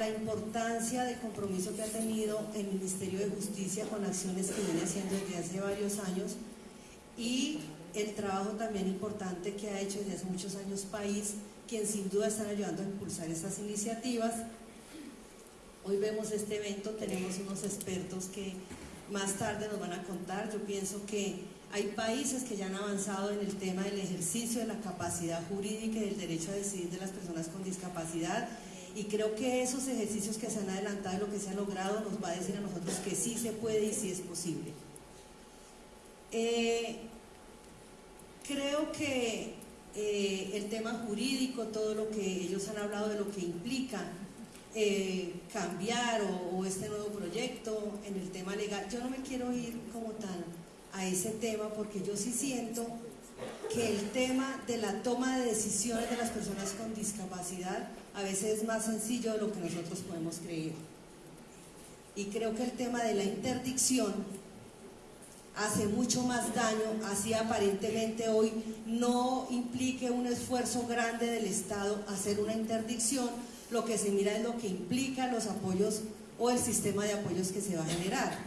la importancia del compromiso que ha tenido el Ministerio de Justicia con acciones que viene haciendo desde hace varios años y el trabajo también importante que ha hecho desde hace muchos años País, quien sin duda están ayudando a impulsar estas iniciativas. Hoy vemos este evento, tenemos unos expertos que más tarde nos van a contar. Yo pienso que hay países que ya han avanzado en el tema del ejercicio de la capacidad jurídica y del derecho a decidir de las personas con discapacidad y creo que esos ejercicios que se han adelantado y lo que se ha logrado nos va a decir a nosotros que sí se puede y sí es posible. Eh, creo que eh, el tema jurídico, todo lo que ellos han hablado de lo que implica eh, cambiar o, o, este nuevo proyecto en el tema legal, yo no me quiero ir como tal a ese tema porque yo sí siento que el tema de la toma de decisiones de las personas con discapacidad a veces es más sencillo de lo que nosotros podemos creer. Y creo que el tema de la interdicción hace mucho más daño, así aparentemente hoy no implique un esfuerzo grande del Estado hacer una interdicción, lo que se mira es lo que implica los apoyos o el sistema de apoyos que se va a generar.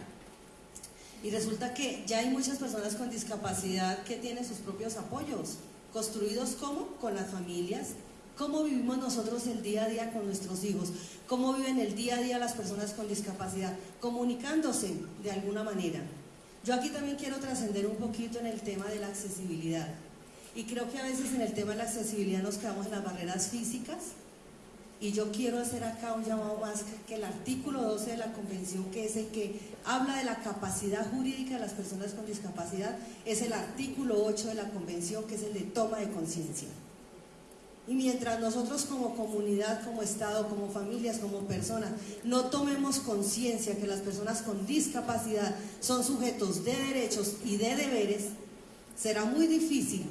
Y resulta que ya hay muchas personas con discapacidad que tienen sus propios apoyos, construidos como con las familias, cómo vivimos nosotros el día a día con nuestros hijos, cómo viven el día a día las personas con discapacidad, comunicándose de alguna manera. Yo aquí también quiero trascender un poquito en el tema de la accesibilidad. Y creo que a veces en el tema de la accesibilidad nos quedamos en las barreras físicas. Y yo quiero hacer acá un llamado más que el artículo 12 de la convención, que es el que habla de la capacidad jurídica de las personas con discapacidad, es el artículo 8 de la convención, que es el de toma de conciencia. Y mientras nosotros como comunidad, como Estado, como familias, como personas, no tomemos conciencia que las personas con discapacidad son sujetos de derechos y de deberes, será muy difícil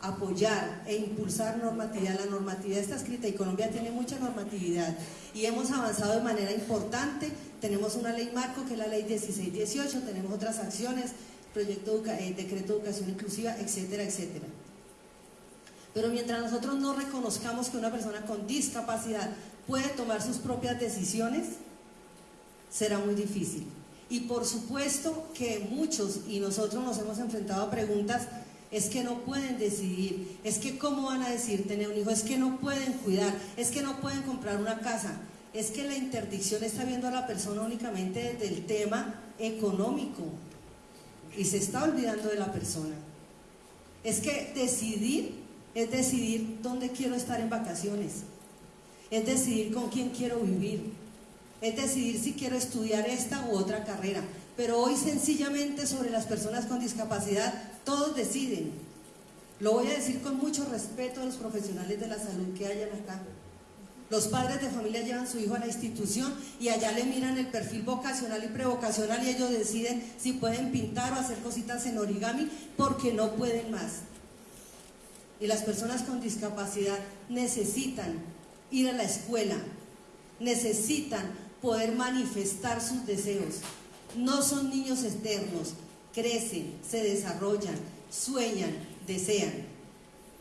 apoyar e impulsar normatividad. La normatividad está escrita y Colombia tiene mucha normatividad y hemos avanzado de manera importante. Tenemos una ley marco que es la ley 1618, tenemos otras acciones, proyecto, eh, decreto de educación inclusiva, etcétera, etcétera. Pero mientras nosotros no reconozcamos que una persona con discapacidad puede tomar sus propias decisiones, será muy difícil. Y por supuesto que muchos, y nosotros nos hemos enfrentado a preguntas, es que no pueden decidir, es que cómo van a decidir tener un hijo, es que no pueden cuidar, es que no pueden comprar una casa, es que la interdicción está viendo a la persona únicamente desde el tema económico y se está olvidando de la persona. Es que decidir es decidir dónde quiero estar en vacaciones, es decidir con quién quiero vivir, es decidir si quiero estudiar esta u otra carrera. Pero hoy sencillamente sobre las personas con discapacidad todos deciden. Lo voy a decir con mucho respeto a los profesionales de la salud que hayan acá. Los padres de familia llevan a su hijo a la institución y allá le miran el perfil vocacional y prevocacional y ellos deciden si pueden pintar o hacer cositas en origami porque no pueden más y las personas con discapacidad necesitan ir a la escuela, necesitan poder manifestar sus deseos. No son niños externos, crecen, se desarrollan, sueñan, desean.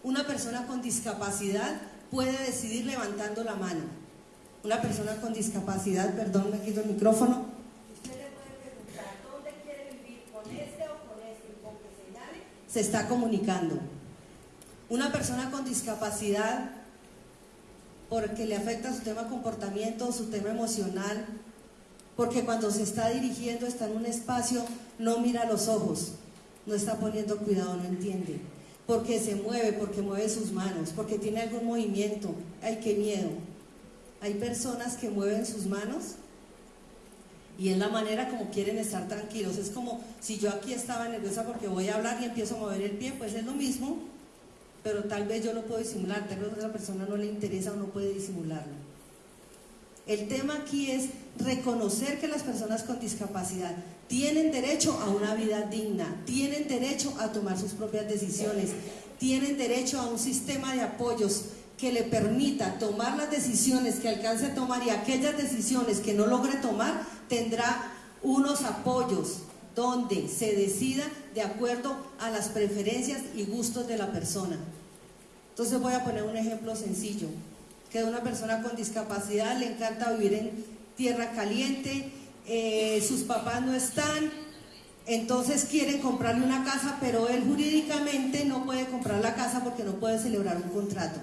Una persona con discapacidad puede decidir levantando la mano. Una persona con discapacidad, perdón, me quito el micrófono. Usted le puede preguntar dónde quiere vivir, con este o con este, con que señale. Se está comunicando. Una persona con discapacidad, porque le afecta su tema comportamiento, su tema emocional, porque cuando se está dirigiendo, está en un espacio, no mira los ojos, no está poniendo cuidado, no entiende, porque se mueve, porque mueve sus manos, porque tiene algún movimiento, ay, qué miedo. Hay personas que mueven sus manos y es la manera como quieren estar tranquilos. Es como si yo aquí estaba nerviosa porque voy a hablar y empiezo a mover el pie, pues es lo mismo pero tal vez yo lo puedo disimular, tal vez a otra persona no le interesa o no puede disimularlo. El tema aquí es reconocer que las personas con discapacidad tienen derecho a una vida digna, tienen derecho a tomar sus propias decisiones, tienen derecho a un sistema de apoyos que le permita tomar las decisiones que alcance a tomar y aquellas decisiones que no logre tomar tendrá unos apoyos donde se decida de acuerdo a las preferencias y gustos de la persona. Entonces voy a poner un ejemplo sencillo. que una persona con discapacidad le encanta vivir en tierra caliente, eh, sus papás no están, entonces quieren comprarle una casa, pero él jurídicamente no puede comprar la casa porque no puede celebrar un contrato.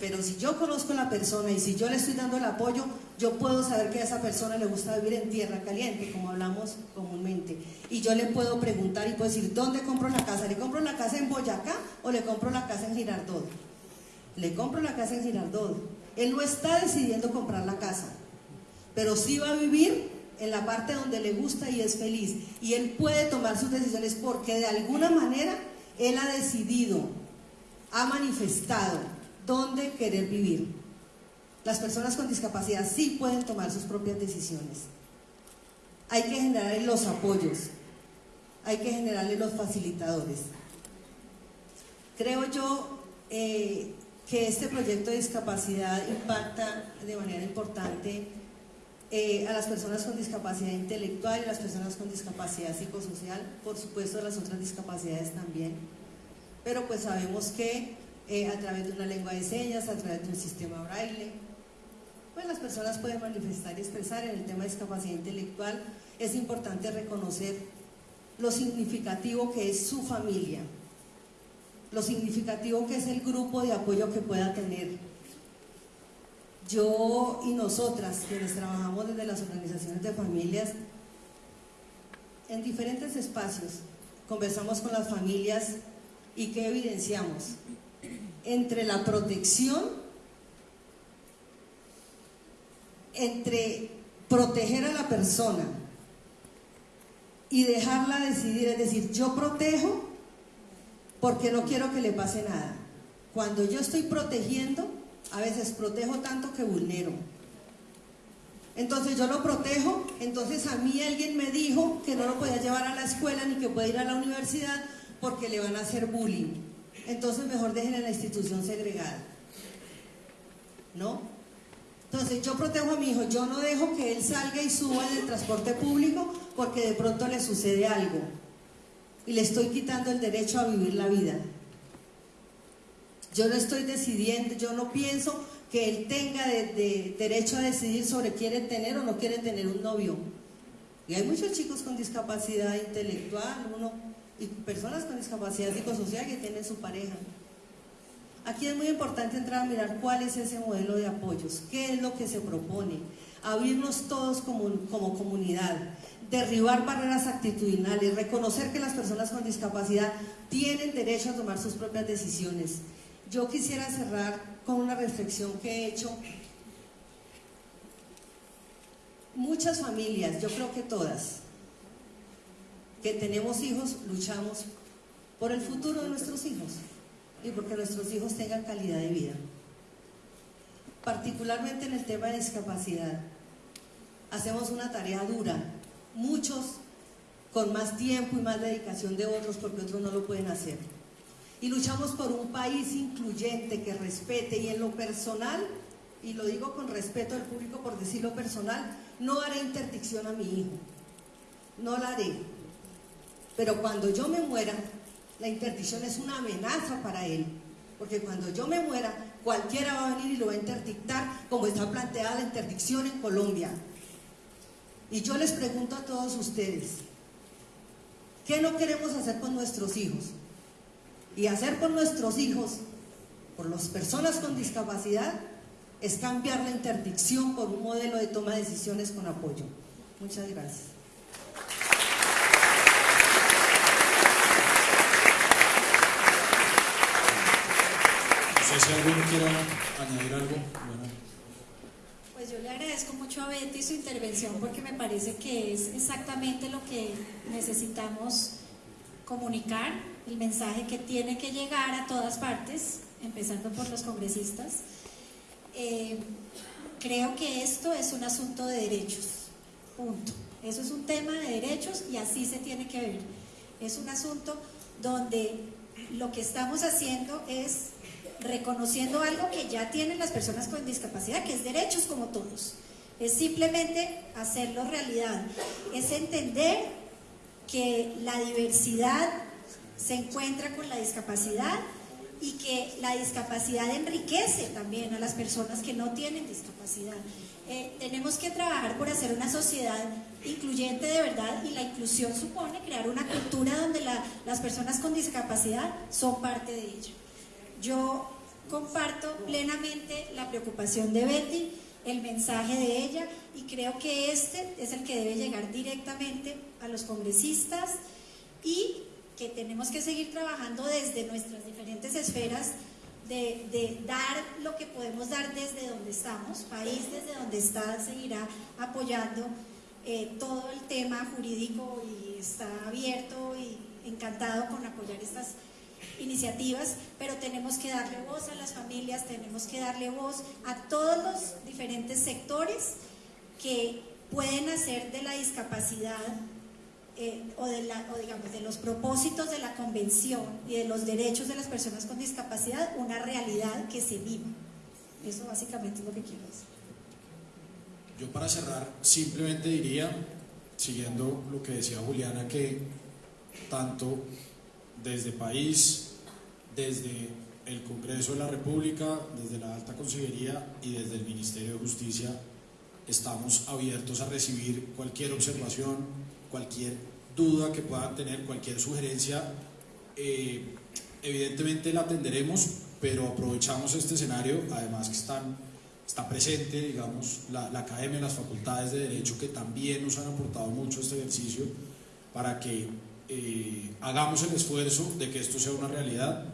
Pero si yo conozco a la persona y si yo le estoy dando el apoyo, yo puedo saber que a esa persona le gusta vivir en tierra caliente, como hablamos comúnmente. Y yo le puedo preguntar y puedo decir, ¿dónde compro la casa? ¿Le compro la casa en Boyacá o le compro la casa en Girardot? Le compro la casa en Girardot. Él no está decidiendo comprar la casa, pero sí va a vivir en la parte donde le gusta y es feliz. Y él puede tomar sus decisiones porque de alguna manera él ha decidido, ha manifestado dónde querer vivir. Las personas con discapacidad sí pueden tomar sus propias decisiones. Hay que generarle los apoyos, hay que generarle los facilitadores. Creo yo eh, que este proyecto de discapacidad impacta de manera importante eh, a las personas con discapacidad intelectual y a las personas con discapacidad psicosocial, por supuesto las otras discapacidades también. Pero pues sabemos que eh, a través de una lengua de señas, a través de un sistema braille. Pues las personas pueden manifestar y expresar en el tema de discapacidad intelectual. Es importante reconocer lo significativo que es su familia, lo significativo que es el grupo de apoyo que pueda tener. Yo y nosotras, quienes trabajamos desde las organizaciones de familias, en diferentes espacios, conversamos con las familias y ¿qué evidenciamos? Entre la protección, entre proteger a la persona y dejarla decidir, es decir, yo protejo porque no quiero que le pase nada. Cuando yo estoy protegiendo, a veces protejo tanto que vulnero. Entonces yo lo protejo, entonces a mí alguien me dijo que no lo podía llevar a la escuela ni que puede ir a la universidad porque le van a hacer bullying entonces mejor dejen en la institución segregada. ¿No? Entonces yo protejo a mi hijo, yo no dejo que él salga y suba en el transporte público porque de pronto le sucede algo y le estoy quitando el derecho a vivir la vida. Yo no estoy decidiendo, yo no pienso que él tenga derecho a decidir sobre quiere tener o no quiere tener un novio. Y hay muchos chicos con discapacidad intelectual, uno y personas con discapacidad psicosocial que tienen su pareja. Aquí es muy importante entrar a mirar cuál es ese modelo de apoyos, qué es lo que se propone, abrirnos todos como, como comunidad, derribar barreras actitudinales, reconocer que las personas con discapacidad tienen derecho a tomar sus propias decisiones. Yo quisiera cerrar con una reflexión que he hecho. Muchas familias, yo creo que todas, que tenemos hijos, luchamos por el futuro de nuestros hijos y porque nuestros hijos tengan calidad de vida. Particularmente en el tema de discapacidad, hacemos una tarea dura, muchos con más tiempo y más dedicación de otros porque otros no lo pueden hacer. Y luchamos por un país incluyente que respete y en lo personal, y lo digo con respeto al público por decirlo personal, no haré interdicción a mi hijo, no la haré, pero cuando yo me muera, la interdicción es una amenaza para él. Porque cuando yo me muera, cualquiera va a venir y lo va a interdictar como está planteada la interdicción en Colombia. Y yo les pregunto a todos ustedes, ¿qué no queremos hacer con nuestros hijos? Y hacer con nuestros hijos, por las personas con discapacidad, es cambiar la interdicción por un modelo de toma de decisiones con apoyo. Muchas gracias. Si alguno quiere añadir algo. Pues yo le agradezco mucho a Betty su intervención porque me parece que es exactamente lo que necesitamos comunicar, el mensaje que tiene que llegar a todas partes, empezando por los congresistas. Eh, creo que esto es un asunto de derechos, punto. Eso es un tema de derechos y así se tiene que ver. Es un asunto donde lo que estamos haciendo es reconociendo algo que ya tienen las personas con discapacidad, que es derechos como todos. Es simplemente hacerlo realidad. Es entender que la diversidad se encuentra con la discapacidad y que la discapacidad enriquece también a las personas que no tienen discapacidad. Eh, tenemos que trabajar por hacer una sociedad incluyente de verdad y la inclusión supone crear una cultura donde las personas con discapacidad son parte de ella. Yo comparto plenamente la preocupación de Betty, el mensaje de ella y creo que este es el que debe llegar directamente a los congresistas y que tenemos que seguir trabajando desde nuestras diferentes esferas de, dar lo que podemos dar desde donde estamos, país desde donde está seguirá apoyando eh, todo el tema jurídico y está abierto y encantado con apoyar estas iniciativas, pero tenemos que darle voz a las familias, tenemos que darle voz a todos los diferentes sectores que pueden hacer de la discapacidad eh, o, de la, o digamos de los propósitos de la convención y de los derechos de las personas con discapacidad una realidad que se viva. Eso básicamente es lo que quiero decir. Yo para cerrar simplemente diría, siguiendo lo que decía Juliana, que tanto desde país, desde el Congreso de la República, desde la Alta Consejería y desde el Ministerio de Justicia, estamos abiertos a recibir cualquier observación, cualquier duda que puedan tener, cualquier sugerencia, eh, evidentemente la atenderemos, pero aprovechamos este escenario, además que están, está presente, digamos, la, la Academia, las facultades de Derecho, que también nos han aportado mucho este ejercicio, para que eh, hagamos el esfuerzo de que esto sea una realidad,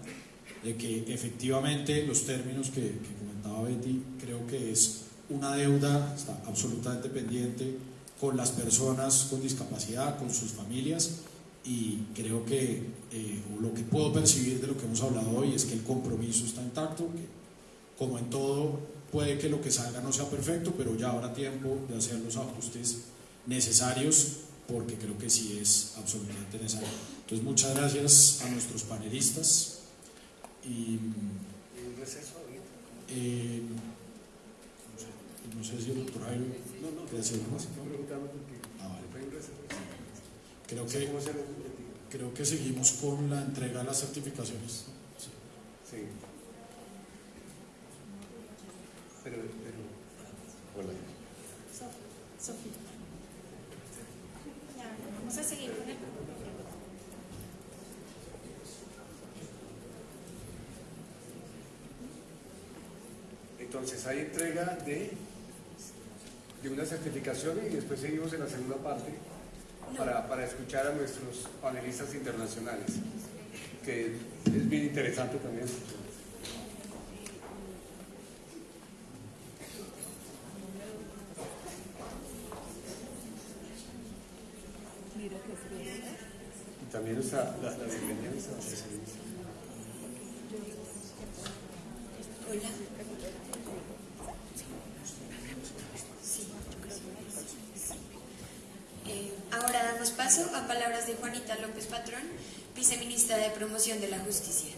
de que efectivamente los términos que, que comentaba Betty, creo que es una deuda, está absolutamente pendiente, con las personas con discapacidad, con sus familias y creo que eh, lo que puedo percibir de lo que hemos hablado hoy es que el compromiso está intacto, que como en todo puede que lo que salga no sea perfecto, pero ya habrá tiempo de hacer los ajustes necesarios porque creo que sí es absolutamente necesario. Entonces muchas gracias a nuestros panelistas y... Eh, no, sé, si el doctor Jairo quiere decir algo más. Creo que, creo que seguimos con la entrega de las certificaciones. Sí. Pero, pero, hola. Sofía. Entonces hay entrega de, de una certificación y después seguimos en la segunda parte para, para escuchar a nuestros panelistas internacionales, que es bien interesante también. Y también está la, la. Hola. Ahora damos paso a palabras de Juanita López Patrón, viceministra de Promoción de la Justicia.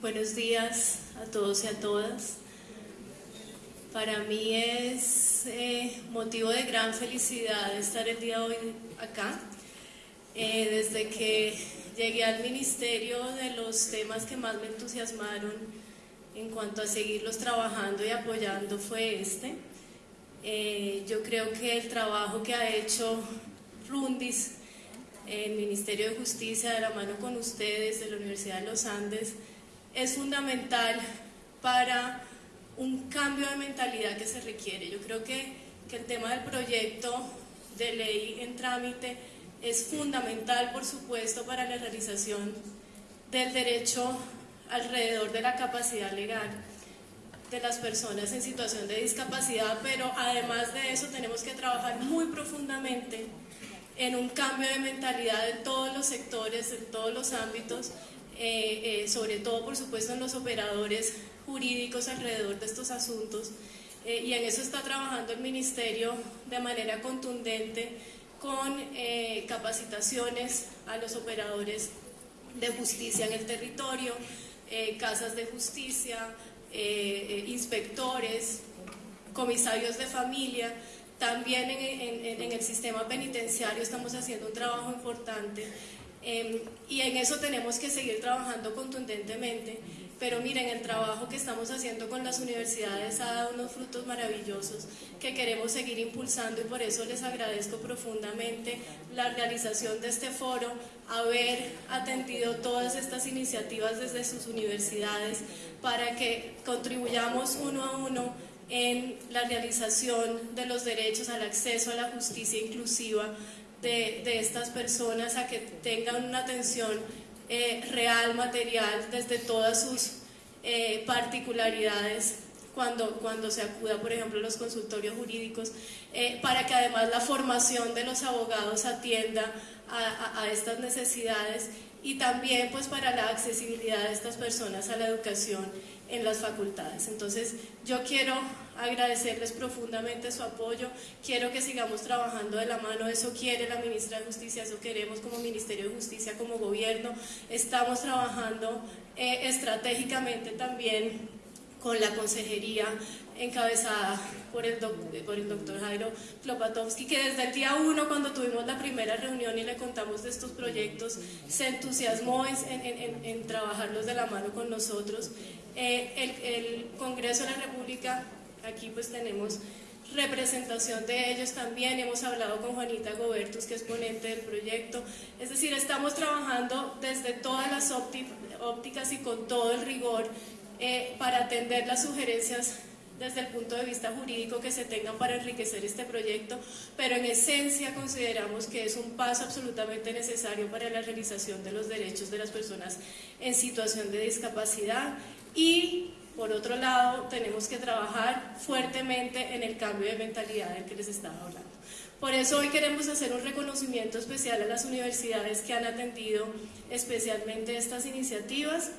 Buenos días a todos y a todas. Para mí es eh, motivo de gran felicidad estar el día de hoy acá. Eh, desde que llegué al ministerio, de los temas que más me entusiasmaron en cuanto a seguirlos trabajando y apoyando fue este. Eh, yo creo que el trabajo que ha hecho Rundis, el Ministerio de Justicia, de la mano con ustedes, de la Universidad de los Andes, es fundamental para un cambio de mentalidad que se requiere. Yo creo que, que el tema del proyecto de ley en trámite es fundamental, por supuesto, para la realización del derecho alrededor de la capacidad legal de las personas en situación de discapacidad, pero además de eso tenemos que trabajar muy profundamente en un cambio de mentalidad en todos los sectores, en todos los ámbitos, eh, eh, sobre todo por supuesto en los operadores jurídicos alrededor de estos asuntos. Eh, y en eso está trabajando el Ministerio de manera contundente con capacitaciones a los operadores de justicia en el territorio, casas de justicia, inspectores, comisarios de familia, también en, el sistema penitenciario estamos haciendo un trabajo importante em, y en eso tenemos que seguir trabajando contundentemente. Pero miren, el trabajo que estamos haciendo con las universidades ha dado unos frutos maravillosos que queremos seguir impulsando y por eso les agradezco profundamente la realización de este foro, haber atendido todas estas iniciativas desde sus universidades para que contribuyamos uno a uno en la realización de los derechos al acceso a la justicia inclusiva de, estas personas, a que tengan una atención eh, real, material, desde todas sus eh, particularidades cuando, cuando se acuda, por ejemplo, a los consultorios jurídicos, eh, para que además la formación de los abogados atienda a, a, estas necesidades y también pues para la accesibilidad de estas personas a la educación en las facultades. Entonces, yo quiero agradecerles profundamente su apoyo, quiero que sigamos trabajando de la mano, eso quiere la ministra de Justicia, eso queremos como Ministerio de Justicia, como gobierno, estamos trabajando eh, estratégicamente también con la consejería encabezada por el, por el doctor Jairo Klopatovsky, que desde el día uno, cuando tuvimos la primera reunión y le contamos de estos proyectos, se entusiasmó en, en, en trabajarlos de la mano con nosotros. Eh, el, el Congreso de la República, aquí pues tenemos representación de ellos también, hemos hablado con Juanita Gobertus, que es ponente del proyecto, es decir, estamos trabajando desde todas las ópticas y con todo el rigor eh, para atender las sugerencias desde el punto de vista jurídico que se tengan para enriquecer este proyecto, pero en esencia consideramos que es un paso absolutamente necesario para la realización de los derechos de las personas en situación de discapacidad y por otro lado tenemos que trabajar fuertemente en el cambio de mentalidad del que les estaba hablando. Por eso hoy queremos hacer un reconocimiento especial a las universidades que han atendido especialmente estas iniciativas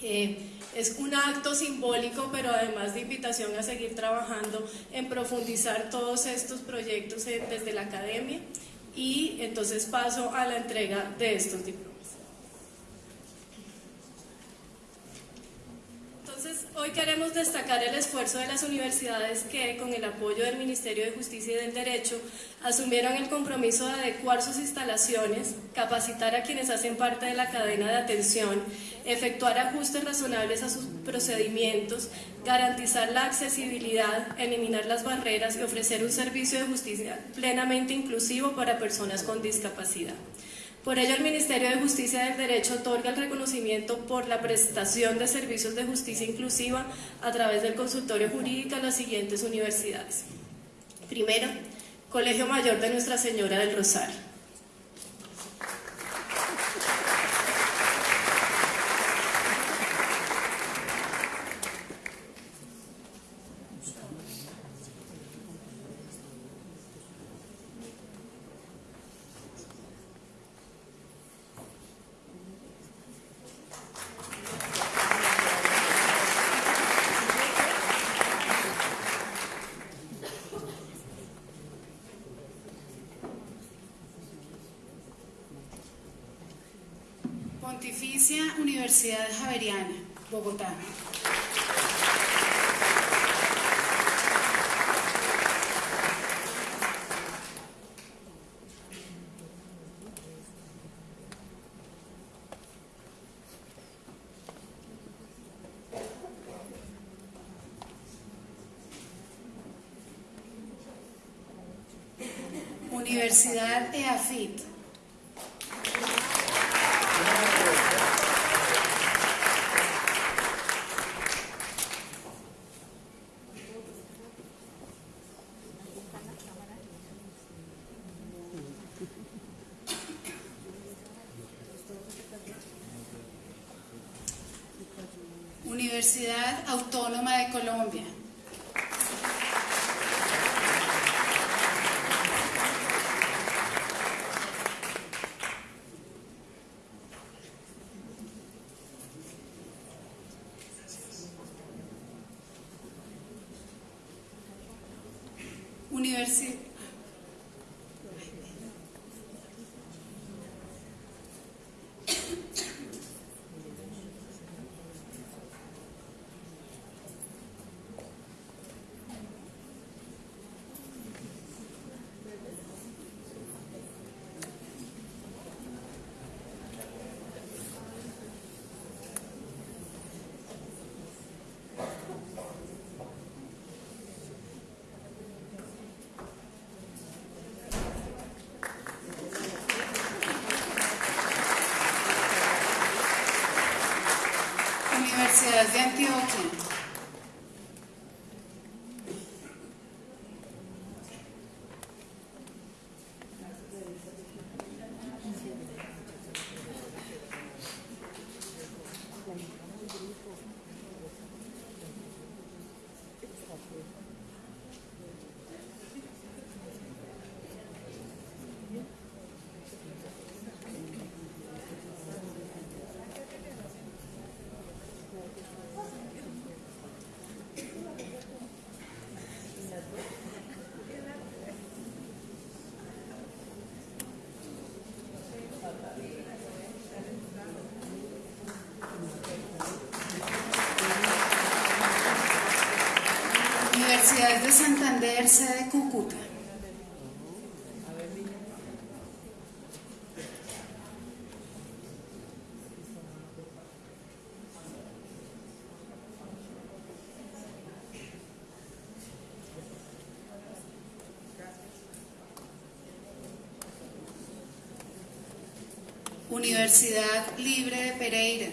es un acto simbólico, pero además de invitación a seguir trabajando en profundizar todos estos proyectos desde la academia y entonces paso a la entrega de estos diplomas. Hoy queremos destacar el esfuerzo de las universidades que, con el apoyo del Ministerio de Justicia y del Derecho, asumieron el compromiso de adecuar sus instalaciones, capacitar a quienes hacen parte de la cadena de atención, efectuar ajustes razonables a sus procedimientos, garantizar la accesibilidad, eliminar las barreras y ofrecer un servicio de justicia plenamente inclusivo para personas con discapacidad. Por ello, el Ministerio de Justicia y del Derecho otorga el reconocimiento por la prestación de servicios de justicia inclusiva a través del consultorio jurídico a las siguientes universidades. Primero, Colegio Mayor de Nuestra Señora del Rosario. Universidad Javeriana, Bogotá. Universidad EAFIT. Universidad Autónoma de Colombia. Universidad de Antioquia. Universidad de Santander, sede Cúcuta. Universidad Libre de Pereira.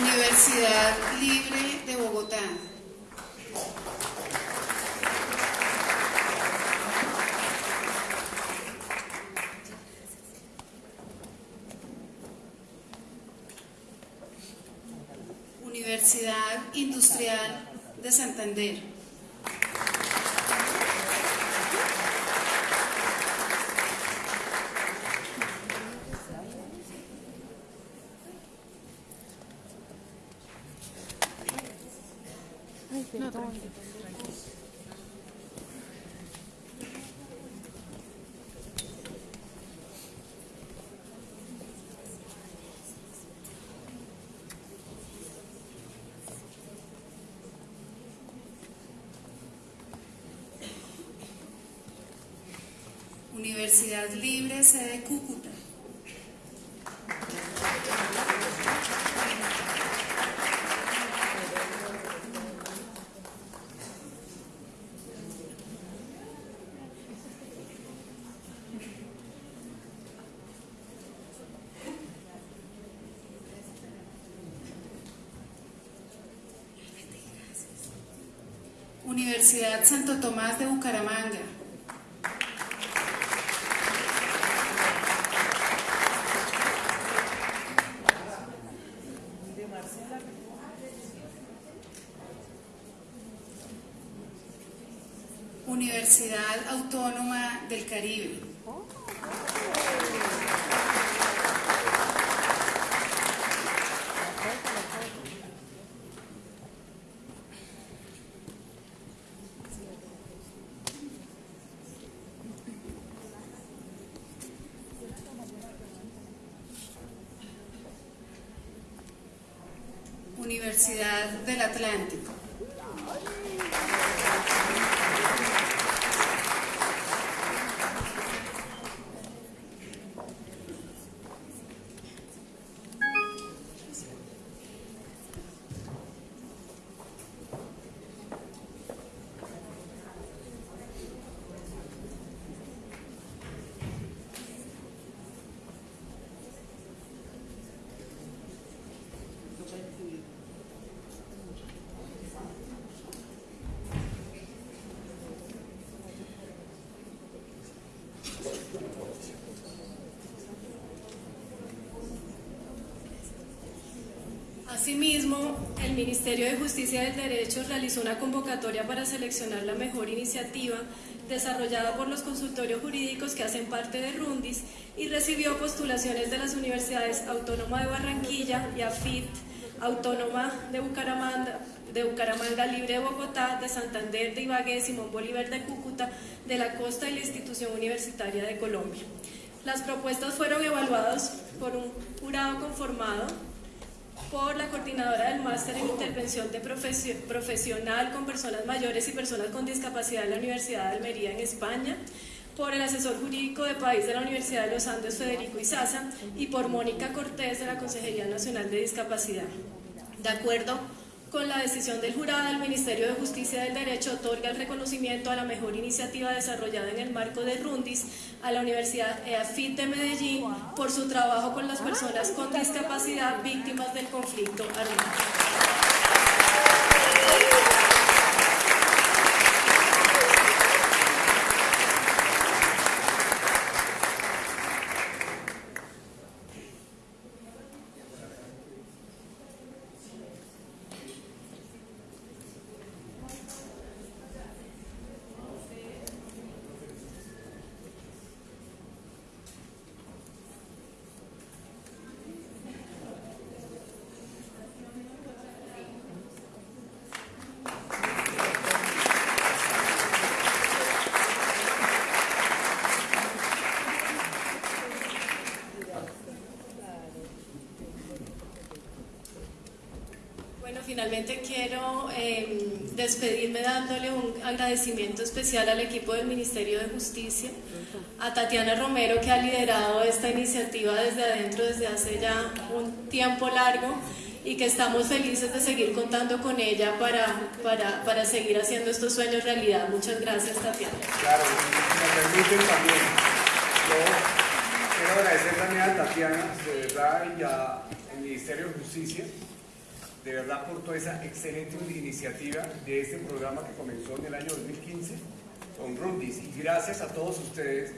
Universidad Libre de Bogotá. Universidad Industrial de Santander. Universidad Libre, sede Cúcuta. Universidad Santo Tomás de Bucaramanga. Universidad Autónoma del Caribe. Universidad del Atlántico. Asimismo, el Ministerio de Justicia del Derecho realizó una convocatoria para seleccionar la mejor iniciativa desarrollada por los consultorios jurídicos que hacen parte de Rundis y recibió postulaciones de las universidades Autónoma de Barranquilla y AFIT, Autónoma de Bucaramanga, de Bucaramanga Libre de Bogotá, de Santander, de Ibagué, Simón Bolívar de Cúcuta, de la Costa y la Institución Universitaria de Colombia. Las propuestas fueron evaluadas por un jurado conformado por la coordinadora del máster en intervención de profesional con personas mayores y personas con discapacidad de la Universidad de Almería en España, por el asesor jurídico de país de la Universidad de los Andes, Federico Izaza, y por Mónica Cortés de la Consejería Nacional de Discapacidad. De acuerdo con la decisión del jurado, el Ministerio de Justicia del Derecho otorga el reconocimiento a la mejor iniciativa desarrollada en el marco de Rundis a la Universidad EAFIT de Medellín por su trabajo con las personas con discapacidad víctimas del conflicto armado. Finalmente quiero em, despedirme dándole un agradecimiento especial al equipo del Ministerio de Justicia, a Tatiana Romero que ha liderado esta iniciativa desde adentro desde hace ya un tiempo largo y que estamos felices de seguir contando con ella para, para, para seguir haciendo estos sueños realidad. Muchas gracias, Tatiana. Claro, me permiten también. Yo quiero agradecer también a Tatiana, de verdad, y al Ministerio de Justicia de verdad por toda esa excelente iniciativa de este programa que comenzó en el año 2015 con Rundis. Y gracias a todos ustedes,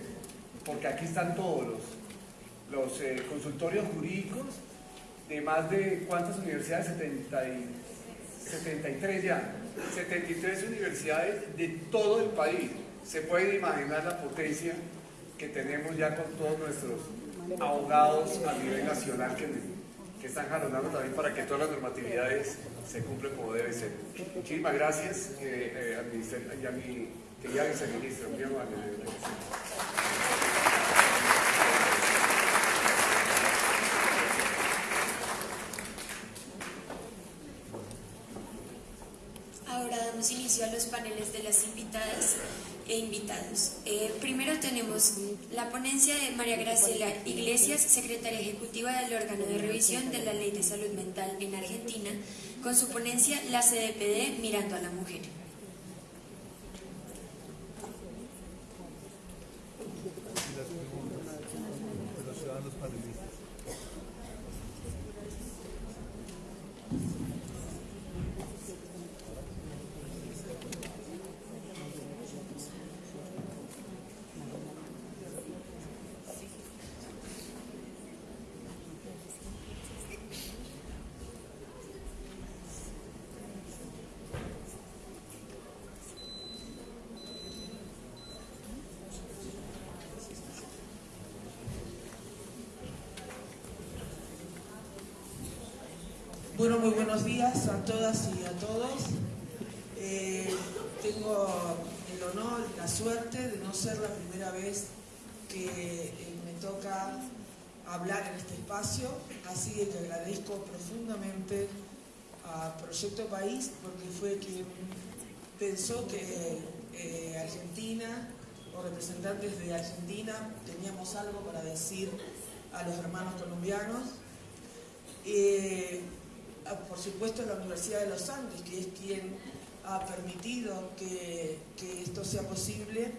porque aquí están todos los, eh, consultorios jurídicos de más de cuántas universidades, 70 73 ya, 73 universidades de todo el país. Se puede imaginar la potencia que tenemos ya con todos nuestros abogados a nivel nacional que que están jalonando también para que todas las normatividades se cumplan como debe ser. Muchísimas gracias eh, eh, ministerio y a mi querida viceministra, muy amable. Ahora damos inicio a los paneles de las invitadas e invitados. Eh, primero tenemos la ponencia de María Graciela Iglesias, secretaria ejecutiva del órgano de revisión de la Ley de Salud Mental en Argentina, con su ponencia La CDPD Mirando a la Mujer. Bueno, muy buenos días a todas y a todos. Eh, tengo el honor la suerte de no ser la primera vez que eh, me toca hablar en este espacio, así que agradezco profundamente a Proyecto País porque fue quien pensó que eh, Argentina o representantes de Argentina teníamos algo para decir a los hermanos colombianos por supuesto la Universidad de los Andes, que es quien ha permitido que, esto sea posible,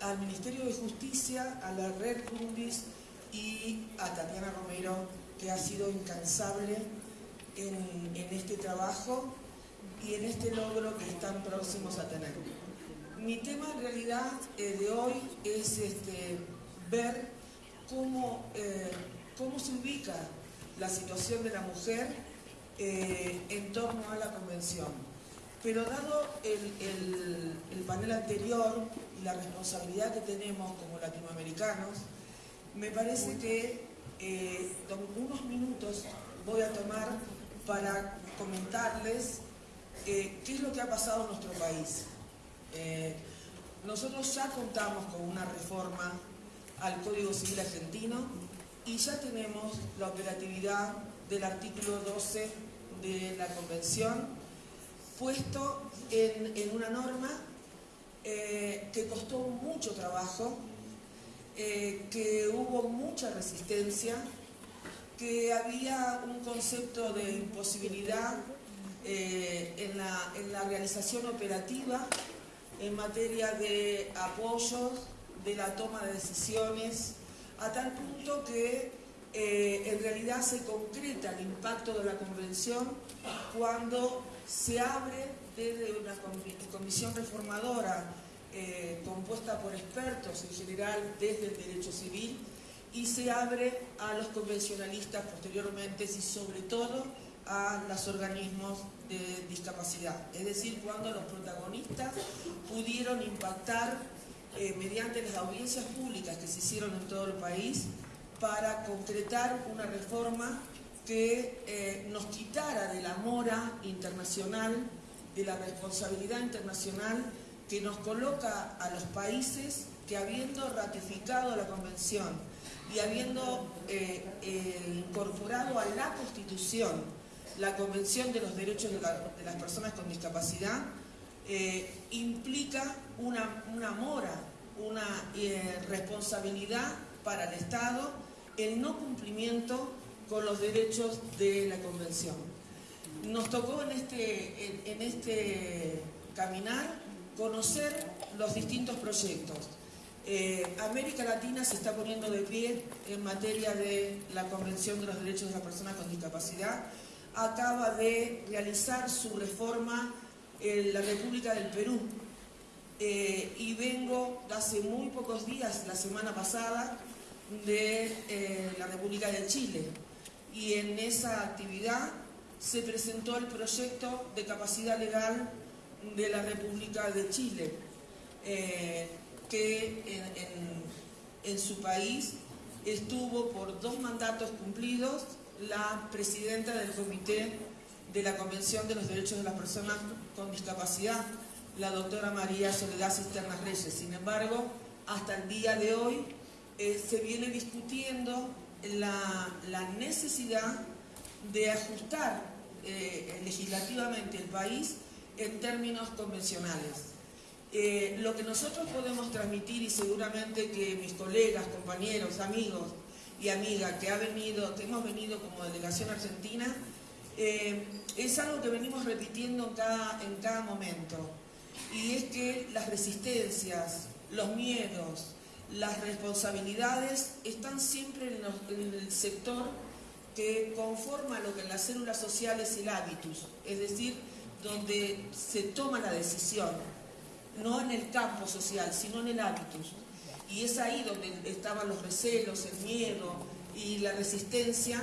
al Ministerio de Justicia, a la Red Rundis y a Tatiana Romero, que ha sido incansable en, este trabajo y en este logro que están próximos a tener. Mi tema en realidad eh, de hoy es este, ver cómo, eh, cómo se ubica la situación de la mujer eh, en torno a la convención. Pero dado el, el panel anterior y la responsabilidad que tenemos como latinoamericanos, me parece que eh, unos minutos voy a tomar para comentarles eh, qué es lo que ha pasado en nuestro país. Eh, nosotros ya contamos con una reforma al Código Civil argentino y ya tenemos la operatividad del artículo 12 de la Convención puesto en, una norma que costó mucho trabajo, eh, que hubo mucha resistencia, que había un concepto de imposibilidad eh, en, la, en, la, realización operativa en materia de apoyos, de la toma de decisiones, a tal punto que eh, en realidad se concreta el impacto de la convención cuando se abre desde una comisión reformadora eh, compuesta por expertos en general desde el derecho civil y se abre a los convencionalistas posteriormente y sobre todo a los organismos de discapacidad. Es decir, cuando los protagonistas pudieron impactar eh, mediante las audiencias públicas que se hicieron en todo el país para concretar una reforma que eh, nos quitara de la mora internacional, de la responsabilidad internacional que nos coloca a los países que habiendo ratificado la Convención y habiendo eh, eh, incorporado a la Constitución la Convención de los Derechos de, las Personas con Discapacidad, implica una, mora, una responsabilidad para el Estado el no cumplimiento con los derechos de la Convención. Nos tocó en este, en este caminar conocer los distintos proyectos. Eh, América Latina se está poniendo de pie en materia de la Convención de los Derechos de las Personas con Discapacidad. Acaba de realizar su reforma en la República del Perú. Eh, y vengo hace muy pocos días, la semana pasada, de eh, la República de Chile. Y en esa actividad se presentó el proyecto de capacidad legal de la República de Chile, eh, que en, su país estuvo por dos mandatos cumplidos la presidenta del Comité de la Convención de los Derechos de las Personas con Discapacidad, la doctora María Soledad Cisternas Reyes. Sin embargo, hasta el día de hoy eh, se viene discutiendo la, necesidad de ajustar eh, legislativamente el país en términos convencionales. Eh, lo que nosotros podemos transmitir y seguramente que mis colegas, compañeros, amigos y amigas que, ha venido, que hemos venido como delegación argentina, es algo que venimos repitiendo en cada momento. Y es que las resistencias, los miedos, las responsabilidades están siempre en, el sector que conforma lo que en las células sociales es el hábitus, es decir, donde se toma la decisión, no en el campo social, sino en el hábitus. Y es ahí donde estaban los recelos, el miedo y la resistencia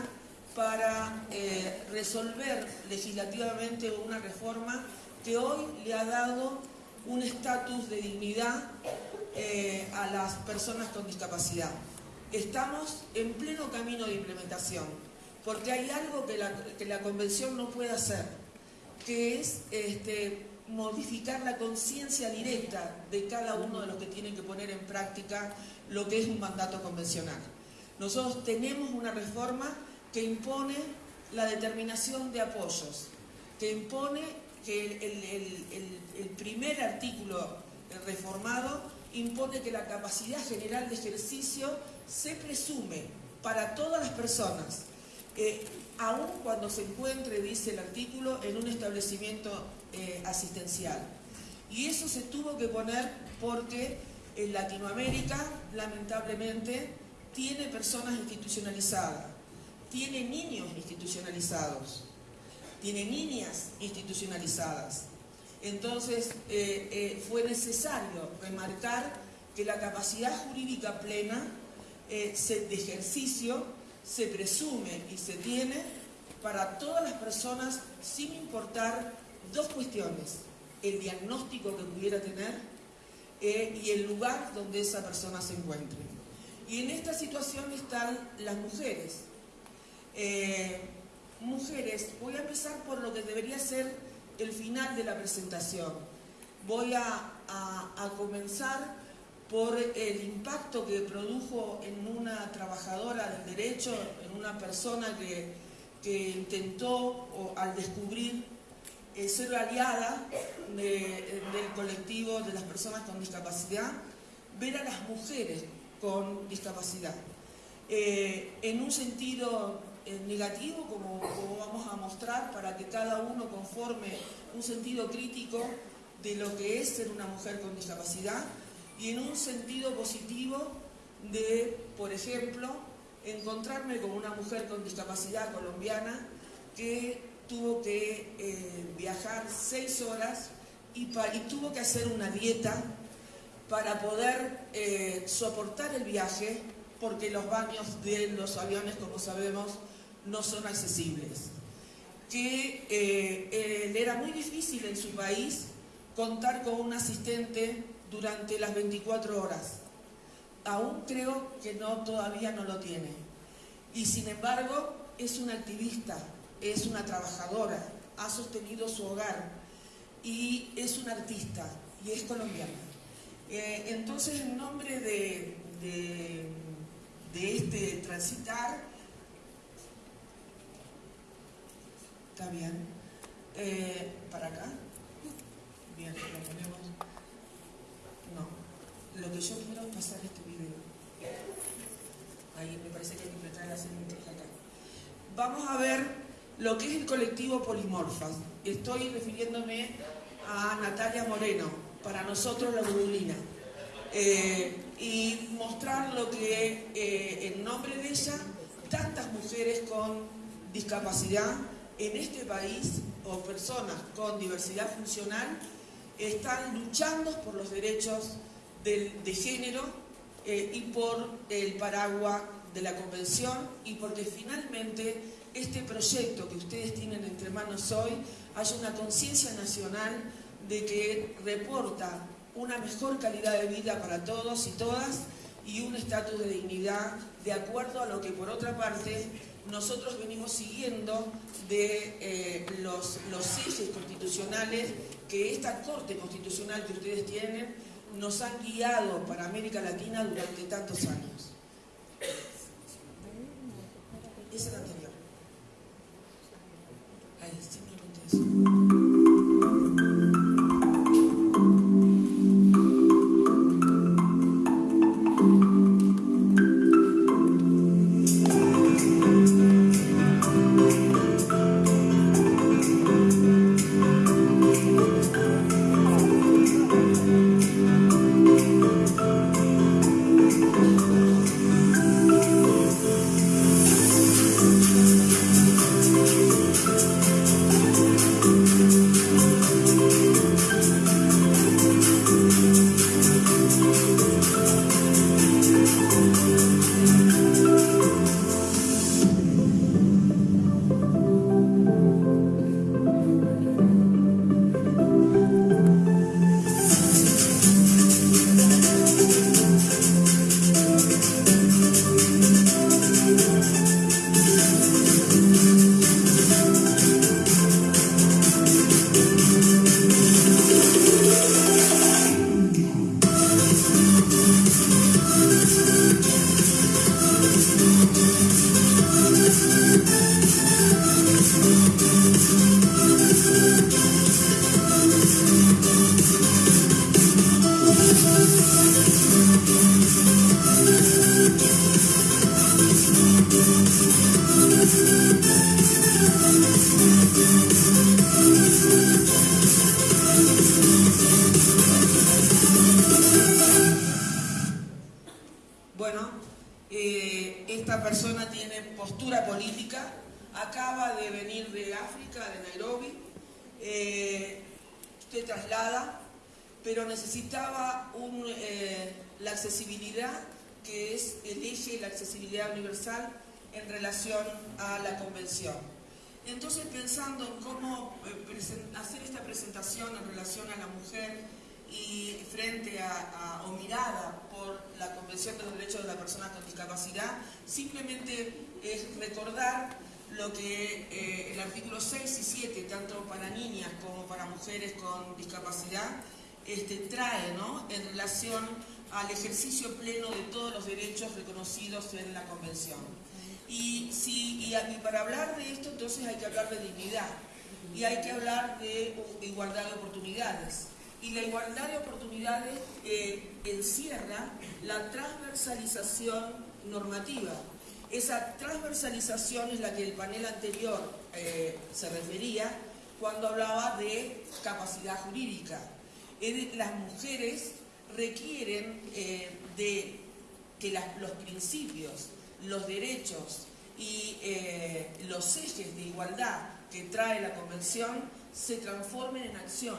para eh, resolver legislativamente una reforma que hoy le ha dado un estatus de dignidad eh, a las personas con discapacidad. Estamos en pleno camino de implementación, porque hay algo que la, que la Convención no puede hacer, que es este, modificar la conciencia directa de cada uno de los que tienen que poner en práctica lo que es un mandato convencional. Nosotros tenemos una reforma que impone la determinación de apoyos, que impone que el, el primer artículo reformado impone que la capacidad general de ejercicio se presume para todas las personas, eh, aun cuando se encuentre, dice el artículo, en un establecimiento eh, asistencial. Y eso se tuvo que poner porque en Latinoamérica, lamentablemente, tiene personas institucionalizadas, tiene niños institucionalizados, tiene niñas institucionalizadas. Entonces, eh, fue necesario remarcar que la capacidad jurídica plena de ejercicio se presume y se tiene para todas las personas sin importar dos cuestiones, el diagnóstico que pudiera tener eh, y el lugar donde esa persona se encuentre. Y en esta situación están las mujeres. Eh, mujeres, voy a empezar por lo que debería ser el final de la presentación. Voy a, comenzar por el impacto que produjo en una trabajadora del derecho, en una persona que, intentó al descubrir eh, ser aliada del colectivo de las personas con discapacidad, ver a las mujeres con discapacidad. Eh, en un sentido eh, negativo, como, vamos a mostrar, para que cada uno conforme un sentido crítico de lo que es ser una mujer con discapacidad, y en un sentido positivo de, por ejemplo, encontrarme con una mujer con discapacidad colombiana que tuvo que eh, viajar seis horas y, tuvo que hacer una dieta para poder eh, soportar el viaje porque los baños de los aviones, como sabemos, no son accesibles. Que eh, era muy difícil en su país contar con un asistente durante las 24 horas. Aún creo que no, todavía no lo tiene. Y sin embargo, es una activista, es una trabajadora, ha sostenido su hogar y es una artista y es colombiana. Eh, entonces, en nombre de, de, este transitar, está bien, eh, para acá, bien, lo ponemos, no, lo que yo quiero es pasar este video, ahí me parece que hay que apretar la acá. Vamos a ver lo que es el colectivo Polimorfas. Estoy refiriéndome a Natalia Moreno, para nosotros la Budulina, eh, y mostrar lo que eh, en nombre de ella tantas mujeres con discapacidad en este país o personas con diversidad funcional están luchando por los derechos de género eh, y por el paraguas de la convención y porque finalmente este proyecto que ustedes tienen entre manos hoy haya una conciencia nacional de que reporta una mejor calidad de vida para todos y todas y un estatus de dignidad de acuerdo a lo que por otra parte nosotros venimos siguiendo de eh, los, los ejes constitucionales que esta Corte Constitucional que ustedes tienen nos han guiado para América Latina durante tantos años. Esa es a la mujer y frente a, o mirada por la Convención de los Derechos de la Persona con Discapacidad, simplemente es recordar lo que eh, el artículo 6 y 7, tanto para niñas como para mujeres con discapacidad, este, trae en relación al ejercicio pleno de todos los derechos reconocidos en la Convención. Y, si, y, para hablar de esto, entonces hay que hablar de dignidad y hay que hablar de igualdad de oportunidades. Y la igualdad de oportunidades eh, encierra la transversalización normativa. Esa transversalización es la que el panel anterior eh, se refería cuando hablaba de capacidad jurídica. Las mujeres requieren eh, de que los principios los derechos y los ejes de igualdad que trae la Convención se transformen en acción.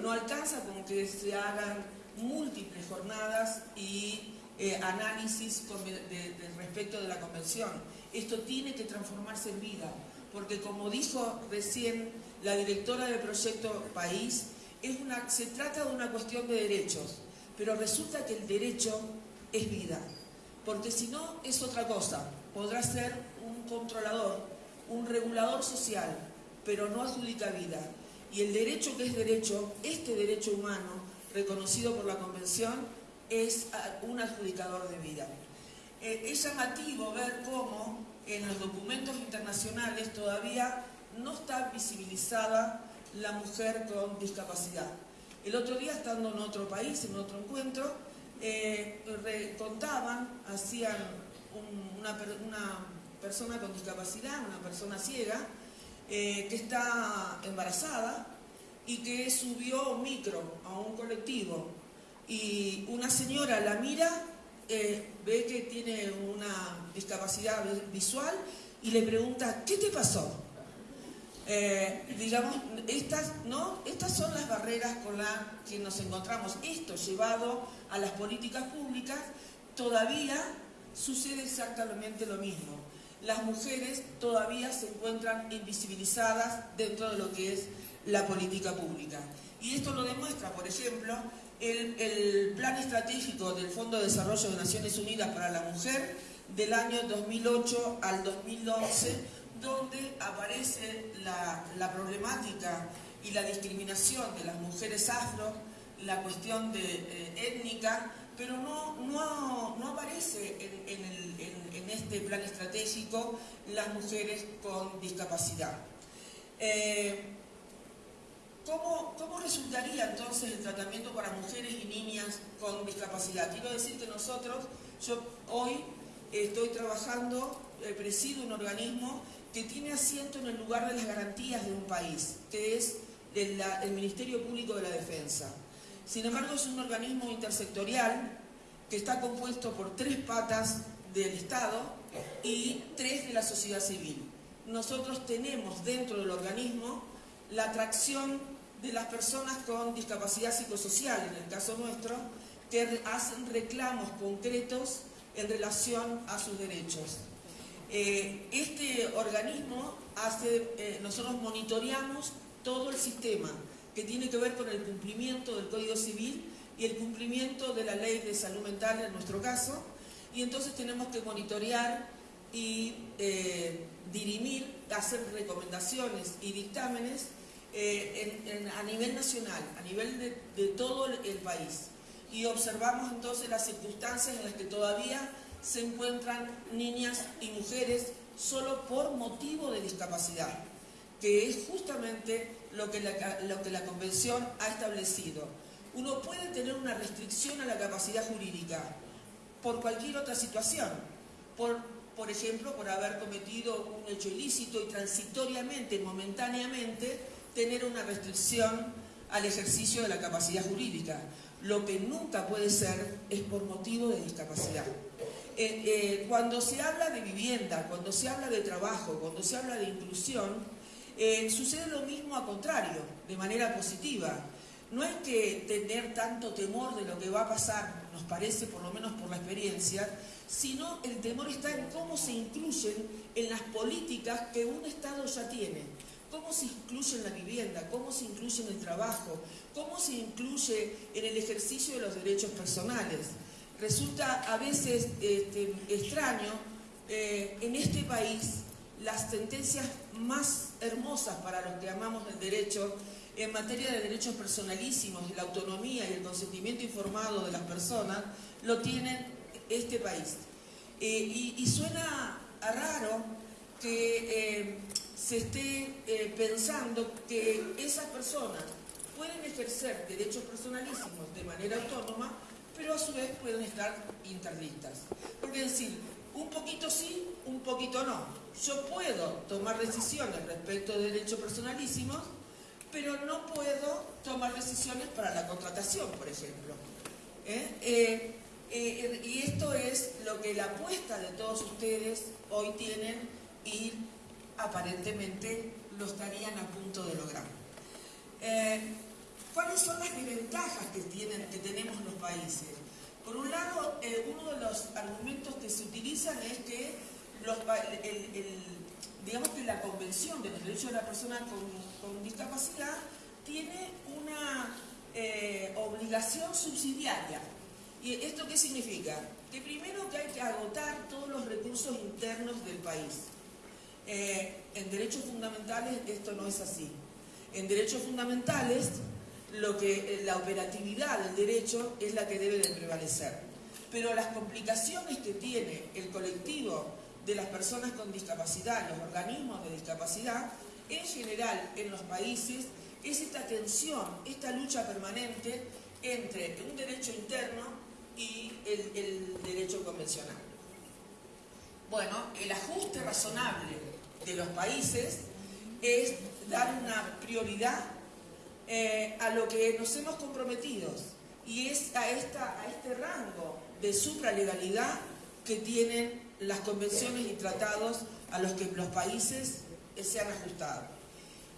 No alcanza con que se hagan múltiples jornadas y eh, análisis respecto de la Convención. Esto tiene que transformarse en vida, porque como dijo recién la directora del proyecto País, es una, se trata de una cuestión de derechos, pero resulta que el derecho es vida porque si no es otra cosa, podrá ser un controlador, un regulador social, pero no adjudica vida. Y el derecho que es derecho, este derecho humano, reconocido por la Convención, es un adjudicador de vida. Eh, es llamativo ver cómo en los documentos internacionales todavía no está visibilizada la mujer con discapacidad. El otro día, estando en otro país, en otro encuentro, eh, contaban, hacían una, persona con discapacidad, una persona ciega, eh, que está embarazada y que subió micro a un colectivo y una señora la mira, eh, ve que tiene una discapacidad visual y le pregunta, ¿qué te pasó? Eh, digamos, estas, ¿no? estas son las barreras con las que nos encontramos. Esto llevado a las políticas públicas, todavía sucede exactamente lo mismo. Las mujeres todavía se encuentran invisibilizadas dentro de lo que es la política pública. Y esto lo demuestra, por ejemplo, el, Plan Estratégico del Fondo de Desarrollo de Naciones Unidas para la Mujer del año 2008 al 2011, donde aparece la, problemática y la discriminación de las mujeres afro, la cuestión de, eh, étnica, pero no, no, aparece en, este plan estratégico las mujeres con discapacidad. Eh, ¿cómo, ¿Cómo resultaría entonces el tratamiento para mujeres y niñas con discapacidad? Quiero decir que nosotros, yo hoy estoy trabajando, eh, presido un organismo que tiene asiento en el lugar de las garantías de un país, que es el, Ministerio Público de la Defensa. Sin embargo, es un organismo intersectorial que está compuesto por tres patas del Estado y tres de la sociedad civil. Nosotros tenemos dentro del organismo la atracción de las personas con discapacidad psicosocial, en el caso nuestro, que hacen reclamos concretos en relación a sus derechos. Eh, este organismo hace, eh, nosotros monitoreamos todo el sistema que tiene que ver con el cumplimiento del Código Civil y el cumplimiento de la Ley de Salud Mental en nuestro caso, y entonces tenemos que monitorear y eh, dirimir, hacer recomendaciones y dictámenes a nivel nacional, a nivel de, de todo el país. Y observamos entonces las circunstancias en las que todavía se encuentran niñas y mujeres solo por motivo de discapacidad, que es justamente lo que la, lo que la Convención ha establecido. Uno puede tener una restricción a la capacidad jurídica por cualquier otra situación, por, por ejemplo, por haber cometido un hecho ilícito y transitoriamente, momentáneamente, tener una restricción al ejercicio de la capacidad jurídica. Lo que nunca puede ser es por motivo de discapacidad. Eh, eh, cuando se habla de vivienda, cuando se habla de trabajo, cuando se habla de inclusión, eh, sucede lo mismo a contrario, de manera positiva. no hay que tener tanto temor de lo que va a pasar, nos parece, por lo menos por la experiencia, sino el temor está en cómo se incluyen en las políticas que un Estado ya tiene. Cómo se incluye en la vivienda, cómo se incluye en el trabajo, cómo se incluye en el ejercicio de los derechos personales. Resulta a veces este, extraño eh, en este país las sentencias más hermosas para los que amamos el derecho en materia de derechos personalísimos, la autonomía y el consentimiento informado de las personas, lo tienen este país. Eh, y, suena raro que eh, se esté eh, pensando que esas personas pueden ejercer derechos personalísimos de manera autónoma, pero a su vez pueden estar interdictas. Porque decir, un poquito sí, un poquito no. Yo puedo tomar decisiones respecto de derechos personalísimos, pero no puedo tomar decisiones para la contratación, por ejemplo. ¿Eh? Eh, eh, y esto es lo que la apuesta de todos ustedes hoy tienen y aparentemente lo estarían a punto de lograr. ¿Cuáles son las desventajas que, tienen, que tenemos los países? Por un lado, uno de los argumentos que se utilizan es que la Convención de los Derechos de la Persona con, Discapacidad tiene una eh, obligación subsidiaria. ¿Y esto qué significa? Que primero que hay que agotar todos los recursos internos del país. Eh, en derechos fundamentales esto no es así. En derechos fundamentales lo que, eh, la operatividad del derecho es la que debe de prevalecer. Pero las complicaciones que tiene el colectivo de las personas con discapacidad, los organismos de discapacidad, en general en los países, es esta tensión, esta lucha permanente entre un derecho interno y el, derecho convencional. Bueno, el ajuste razonable de los países es dar una prioridad eh, a lo que nos hemos comprometido y es a, esta, a este rango de supralegalidad que tienen las convenciones y tratados a los que los países se han ajustado.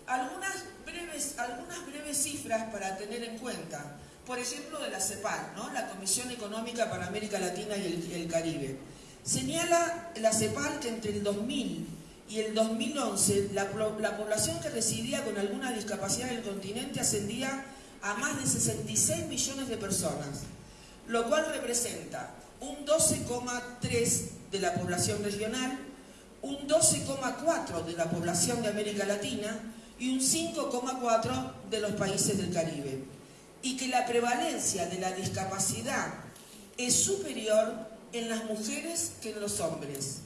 Algunas breves, algunas breves cifras para tener en cuenta. Por ejemplo, de la CEPAL, ¿no? la Comisión Económica para América Latina y el, Caribe. Señala la CEPAL que entre el 2000 y el 2011 la, la población que residía con alguna discapacidad en el continente ascendía a más de 66 millones de personas, lo cual representa un 12,3 de la población regional, un 12,4 de la población de América Latina y un 5,4 de los países del Caribe. Y que la prevalencia de la discapacidad es superior en las mujeres que en los hombres.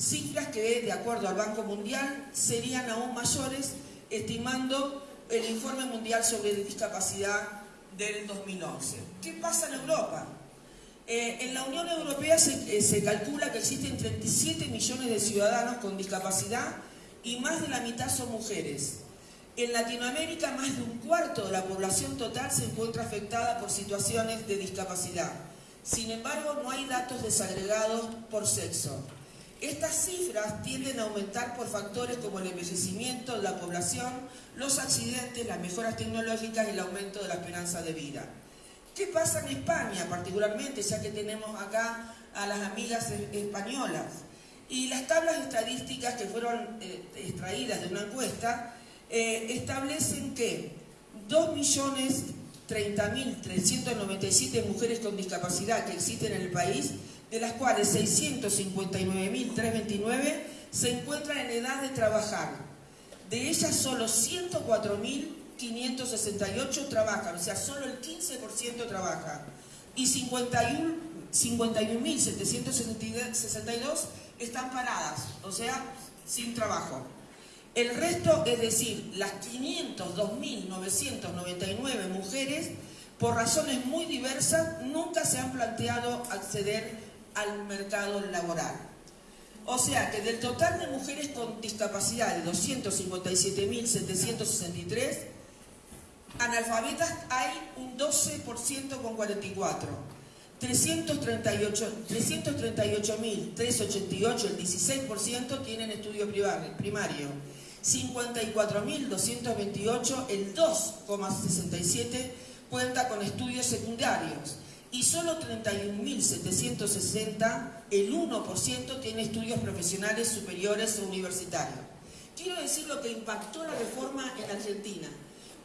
Cifras que, de acuerdo al Banco Mundial, serían aún mayores, estimando el Informe Mundial sobre Discapacidad del 2011. ¿Qué pasa en Europa? Eh, en la Unión Europea eh, se, calcula que existen 37 millones de ciudadanos con discapacidad y más de la mitad son mujeres. En Latinoamérica más de un cuarto de la población total se encuentra afectada por situaciones de discapacidad. Sin embargo, no hay datos desagregados por sexo. Estas cifras tienden a aumentar por factores como el envejecimiento de la población, los accidentes, las mejoras tecnológicas y el aumento de la esperanza de vida. ¿Qué pasa en España particularmente, ya que tenemos acá a las amigas españolas? Y las tablas estadísticas que fueron eh, extraídas de una encuesta eh, establecen que 2.030.397 mujeres con discapacidad que existen en el país, de las cuales 659.329 se encuentran en edad de trabajar. De ellas solo 104.000 568 trabajan, o sea, solo el 15% trabaja. Y 51.762 están paradas, o sea, sin trabajo. El resto, es decir, las 502.999 mujeres, por razones muy diversas, nunca se han planteado acceder al mercado laboral. O sea que del total de mujeres con discapacidad de 257.763, analfabetas hay un 12% con 44. 338.388, el 16% tienen estudio primario. 54.228, el 2,67% cuenta con estudios secundarios y solo 31.760, el 1%, tiene estudios profesionales superiores o universitarios. Quiero decir lo que impactó la reforma en Argentina.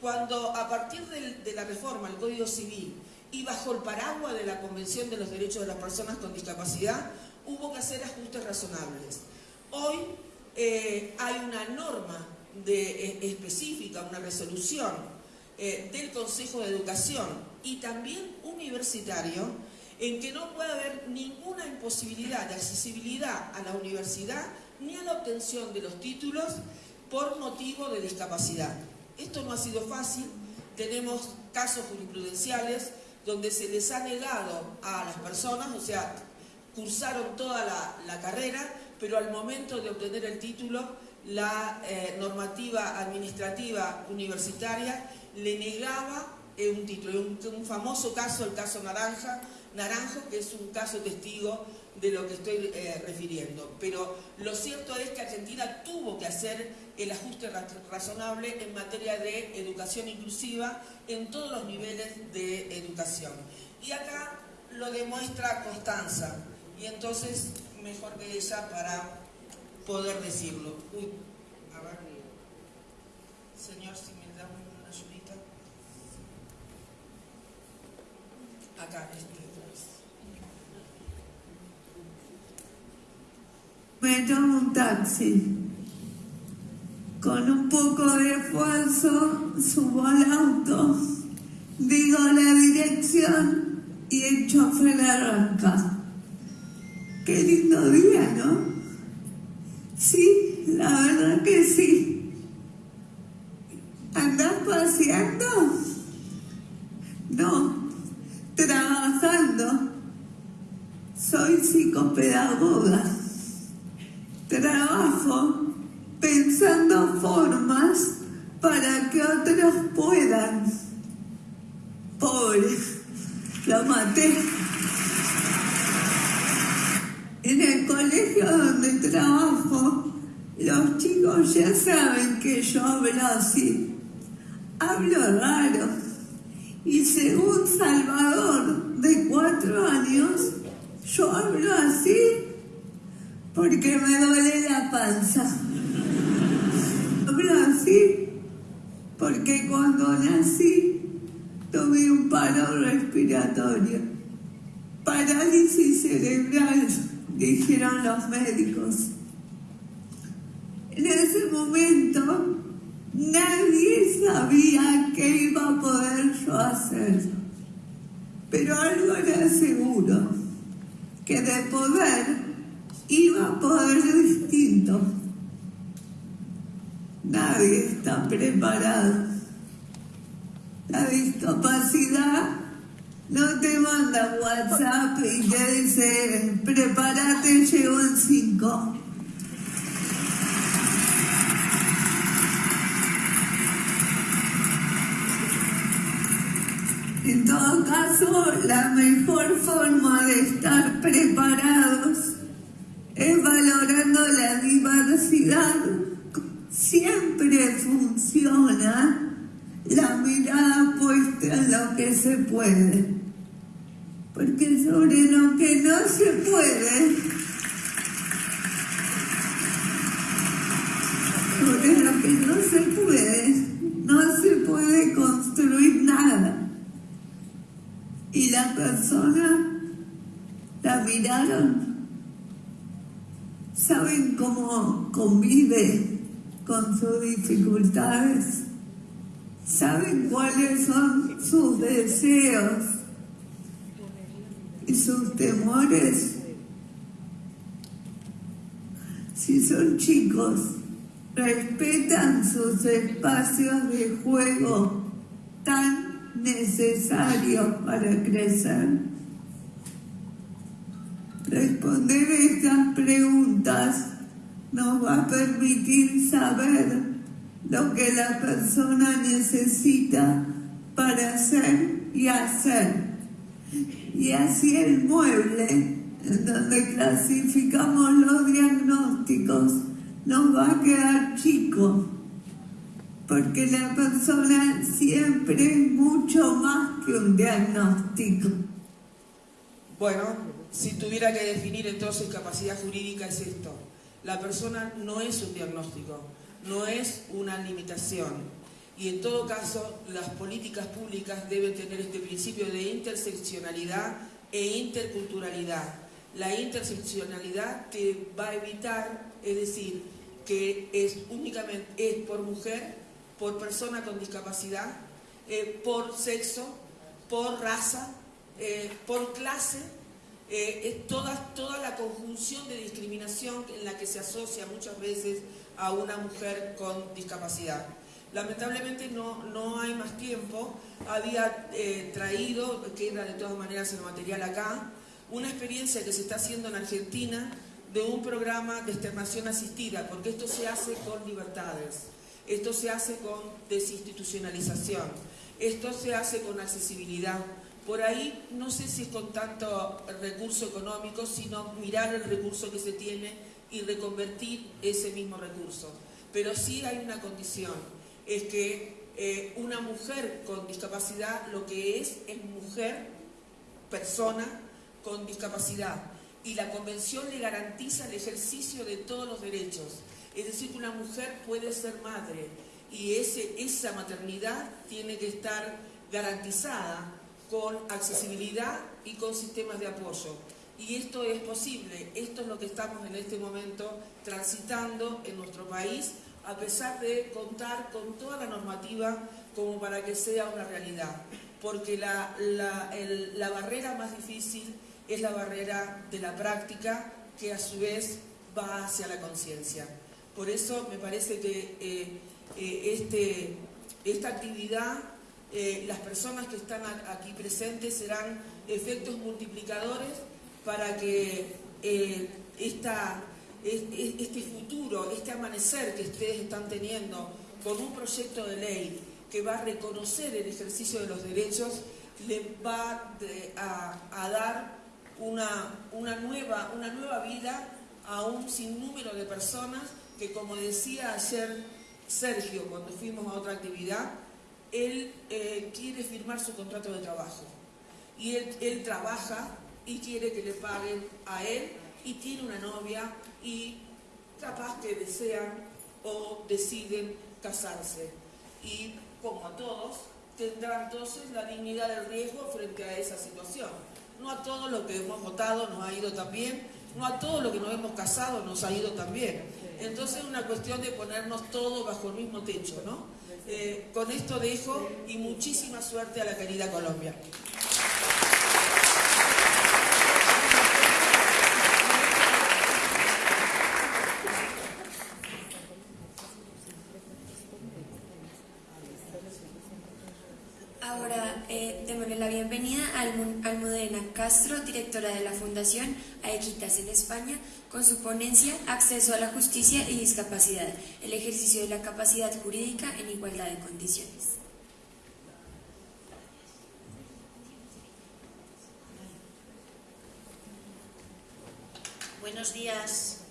Cuando a partir de la reforma al Código Civil y bajo el paraguas de la Convención de los Derechos de las Personas con Discapacidad, hubo que hacer ajustes razonables. Hoy eh, hay una norma eh, específica, una resolución eh, del Consejo de Educación y también universitario, en que no puede haber ninguna imposibilidad de accesibilidad a la universidad ni a la obtención de los títulos por motivo de discapacidad. Esto no ha sido fácil, tenemos casos jurisprudenciales donde se les ha negado a las personas, o sea, cursaron toda la, carrera, pero al momento de obtener el título, la eh, normativa administrativa universitaria le negaba eh, un título. Un, un, famoso caso, el caso Naranja, Naranjo, que es un caso testigo de lo que estoy eh, refiriendo. Pero lo cierto es que Argentina tuvo que hacer el ajuste razonable en materia de educación inclusiva en todos los niveles de educación. Y acá lo demuestra Constanza, y entonces mejor que ella para poder decirlo. Uy, a ver, señor, si me da una ayudita. Acá, este. Me tomo un taxi. Con un poco de esfuerzo subo al auto, digo la dirección y el chofer arranca. Qué lindo día, ¿no? Sí, la verdad que sí. ¿Andás paseando? No, trabajando. Soy psicopedagoga. Trabajo pensando formas para que otros puedan. Pobre, lo maté. En el colegio donde trabajo, los chicos ya saben que yo hablo así. Hablo raro. Y según Salvador, de cuatro años, yo hablo así porque me duele la panza. Hablo así porque cuando nací tuve un paro respiratorio, parálisis cerebral dijeron los médicos. En ese momento nadie sabía qué iba a poder yo hacer, pero algo era seguro, que de poder iba a poder distinto. Nadie está preparado. La discapacidad no te manda WhatsApp y te dice, prepárate, llego en 5. En todo caso, la mejor forma de estar preparados es valorando la diversidad. Siempre funciona la mirada puesta en lo que se puede. Porque sobre lo que no se puede, sobre lo que no se puede, no se puede construir. Y la persona la miraron, saben cómo convive con sus dificultades saben cuáles son sus deseos y sus temores. Si son chicos, respetan sus espacios de juego tan necesarios para crecer. Responder estas preguntas nos va a permitir saber lo que la persona necesita para hacer y hacer. Y así el mueble, en donde clasificamos los diagnósticos, nos va a quedar chico. Porque la persona siempre es mucho más que un diagnóstico. Bueno, si tuviera que definir entonces capacidad jurídica es esto. La persona no es un diagnóstico, no es una limitación. Y en todo caso, las políticas públicas deben tener este principio de interseccionalidad e interculturalidad. La interseccionalidad que va a evitar, es decir, que es únicamente es por mujer, por persona con discapacidad, eh, por sexo, por raza, eh, por clase, eh, es toda, toda la conjunción de discriminación en la que se asocia muchas veces a una mujer con discapacidad. Lamentablemente no, no hay más tiempo, había traído, que era de todas maneras el material acá, una experiencia que se está haciendo en Argentina de un programa de externación asistida, porque esto se hace con libertades. Esto se hace con desinstitucionalización, esto se hace con accesibilidad. Por ahí no sé si es con tanto recurso económico, sino mirar el recurso que se tiene y reconvertir ese mismo recurso. Pero sí hay una condición, es que eh, una mujer con discapacidad lo que es es mujer, persona con discapacidad. Y la convención le garantiza el ejercicio de todos los derechos. Es decir, que una mujer puede ser madre y esa maternidad tiene que estar garantizada con accesibilidad y con sistemas de apoyo. Y esto es posible, esto es lo que estamos en este momento transitando en nuestro país, a pesar de contar con toda la normativa como para que sea una realidad. Porque la barrera más difícil es la barrera de la práctica que a su vez va hacia la conciencia. Por eso me parece que eh, eh, este, esta actividad, eh, las personas que están aquí presentes serán efectos multiplicadores para que este futuro, este amanecer que ustedes están teniendo con un proyecto de ley que va a reconocer el ejercicio de los derechos, le va a, dar una, nueva, una nueva vida a un sinnúmero de personas que como decía ayer Sergio cuando fuimos a otra actividad, él eh, quiere firmar su contrato de trabajo. Y él, él trabaja y quiere que le paguen a él y tiene una novia y capaz que desean o deciden casarse. Y como a todos, tendrán entonces la dignidad del riesgo frente a esa situación. No a todos lo que hemos votado nos ha ido tan bien, no a todos lo que nos hemos casado nos ha ido tan bien. Entonces es una cuestión de ponernos todos bajo el mismo techo, ¿no? Eh, con esto dejo y muchísima suerte a la querida Colombia. La bienvenida a Almudena Castro, directora de la Fundación Aequitas en España, con su ponencia Acceso a la Justicia y Discapacidad, el ejercicio de la capacidad jurídica en igualdad de condiciones. Buenos días.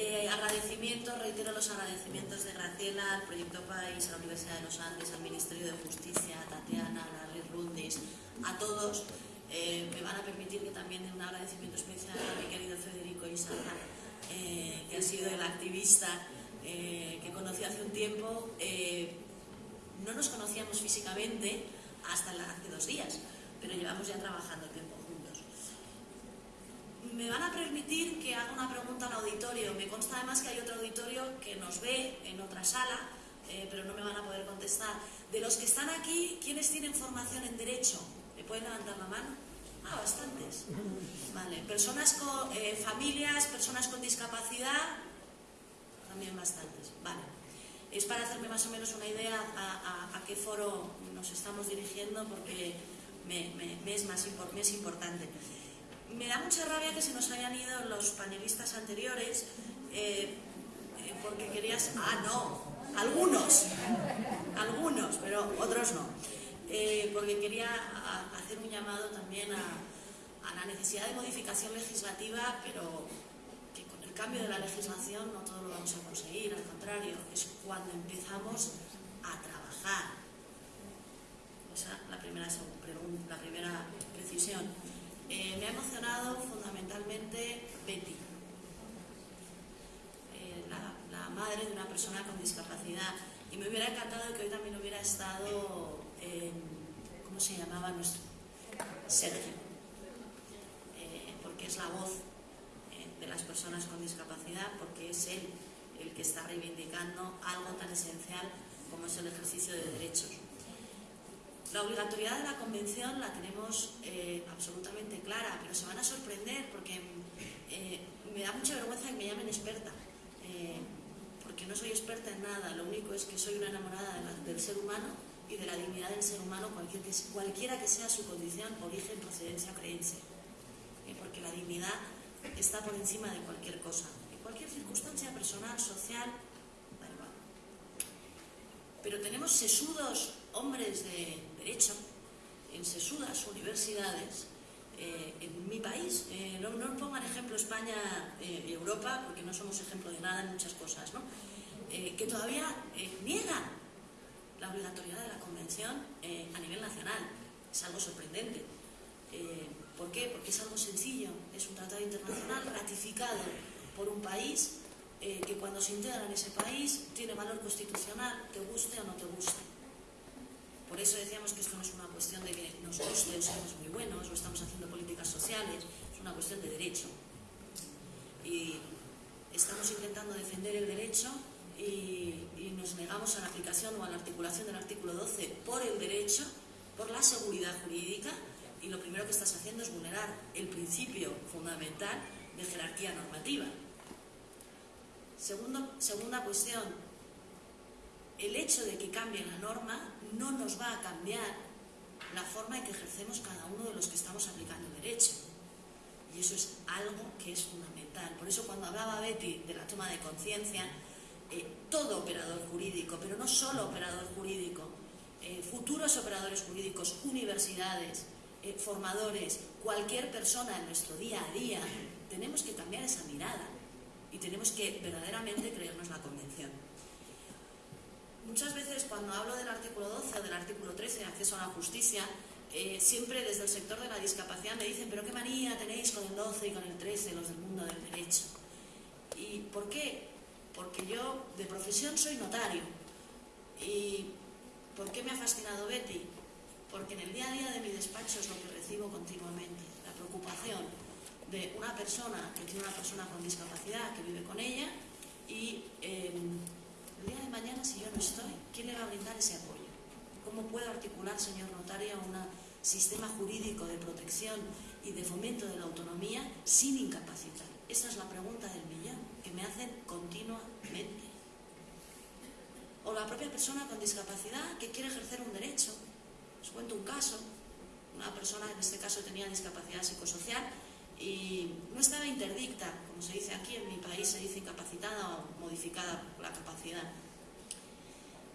Eh, agradecimientos, reitero los agradecimientos de Graciela al Proyecto País, a la Universidad de los Andes, al Ministerio de Justicia, a Tatiana, a Larry Rundis, a todos. Eh, me van a permitir que también dé un agradecimiento especial a mi querido Federico Isana, eh, que ha sido el activista que conocí hace un tiempo. no nos conocíamos físicamente hasta hace dos días, pero llevamos ya trabajando me van a permitir que haga una pregunta al auditorio. Me consta además que hay otro auditorio que nos ve en otra sala, eh, pero no me van a poder contestar. De los que están aquí, ¿quiénes tienen formación en Derecho? ¿Me pueden levantar la mano? Ah, bastantes. Vale. Personas con eh, familias, personas con discapacidad, también bastantes. Vale. Es para hacerme más o menos una idea a, qué foro nos estamos dirigiendo porque me, es, más, es importante me da mucha rabia que se nos hayan ido los panelistas anteriores eh, eh, porque querías... Ah, no, algunos, algunos, pero otros no. Eh, porque quería hacer un llamado también a, la necesidad de modificación legislativa, pero que con el cambio de la legislación no todo lo vamos a conseguir, al contrario, es cuando empezamos a trabajar. Esa la primera, la primera precisión. Eh, me ha emocionado fundamentalmente Betty, eh, la, madre de una persona con discapacidad. Y me hubiera encantado que hoy también hubiera estado, ¿cómo se llamaba nuestro? Sergio, eh, porque es la voz de las personas con discapacidad, porque es él el que está reivindicando algo tan esencial como es el ejercicio de derechos. La obligatoriedad de la convención la tenemos eh, absolutamente clara, pero se van a sorprender porque eh, me da mucha vergüenza que me llamen experta, eh, porque no soy experta en nada, lo único es que soy una enamorada del ser humano y de la dignidad del ser humano, cualquiera que sea su condición, origen, procedencia creencia, porque la dignidad está por encima de cualquier cosa, en cualquier circunstancia personal, social, da igual. Pero tenemos sesudos hombres de derecho en sesudas universidades eh, en mi país. Eh, no, no, pongan ejemplo España eh, y Europa, porque no somos ejemplo de nada en muchas cosas, ¿no? que todavía niegan la obligatoriedad de la Convención a nivel nacional. Es algo sorprendente. ¿Por qué? Porque es algo sencillo. Es un tratado internacional ratificado por un país que cuando se integra en ese país tiene valor constitucional, te guste o no te guste. Por eso decíamos que esto no es una cuestión de que nos guste o seamos muy buenos o estamos haciendo políticas sociales, es una cuestión de derecho. Y estamos intentando defender el derecho y, nos negamos a la aplicación o a la articulación del artículo 12 por el derecho, por la seguridad jurídica y lo primero que estás haciendo es vulnerar el principio fundamental de jerarquía normativa. Segundo, segunda cuestión, el hecho de que cambie la norma no nos va a cambiar la forma en que ejercemos cada uno de los que estamos aplicando derecho. Y eso es algo que es fundamental. Por eso cuando hablaba Betty de la toma de conciencia, eh, todo operador jurídico, pero no solo operador jurídico, eh, futuros operadores jurídicos, universidades, eh, formadores, cualquier persona en nuestro día a día, tenemos que cambiar esa mirada y tenemos que verdaderamente creernos la convención. Muchas veces cuando hablo del artículo 12 o del artículo 13 de acceso a la justicia, eh, siempre desde el sector de la discapacidad me dicen, pero qué manía tenéis con el 12 y con el 13, los del mundo del derecho. ¿Y por qué? Porque yo de profesión soy notario. ¿Y por qué me ha fascinado Betty? Porque en el día a día de mi despacho es lo que recibo continuamente, la preocupación de una persona que tiene una persona con discapacidad, que vive con ella, y em, el día de mañana, si yo no estoy, ¿quién le va a brindar ese apoyo? ¿Cómo puedo articular, señor notario, un sistema jurídico de protección y de fomento de la autonomía sin incapacitar? Esa es la pregunta del millón que me hacen continuamente. O la propia persona con discapacidad que quiere ejercer un derecho. Os cuento un caso. Una persona, en este caso, tenía discapacidad psicosocial y no estaba interdicta, como se dice aquí, en mi país se dice incapacitada o modificada la capacidad.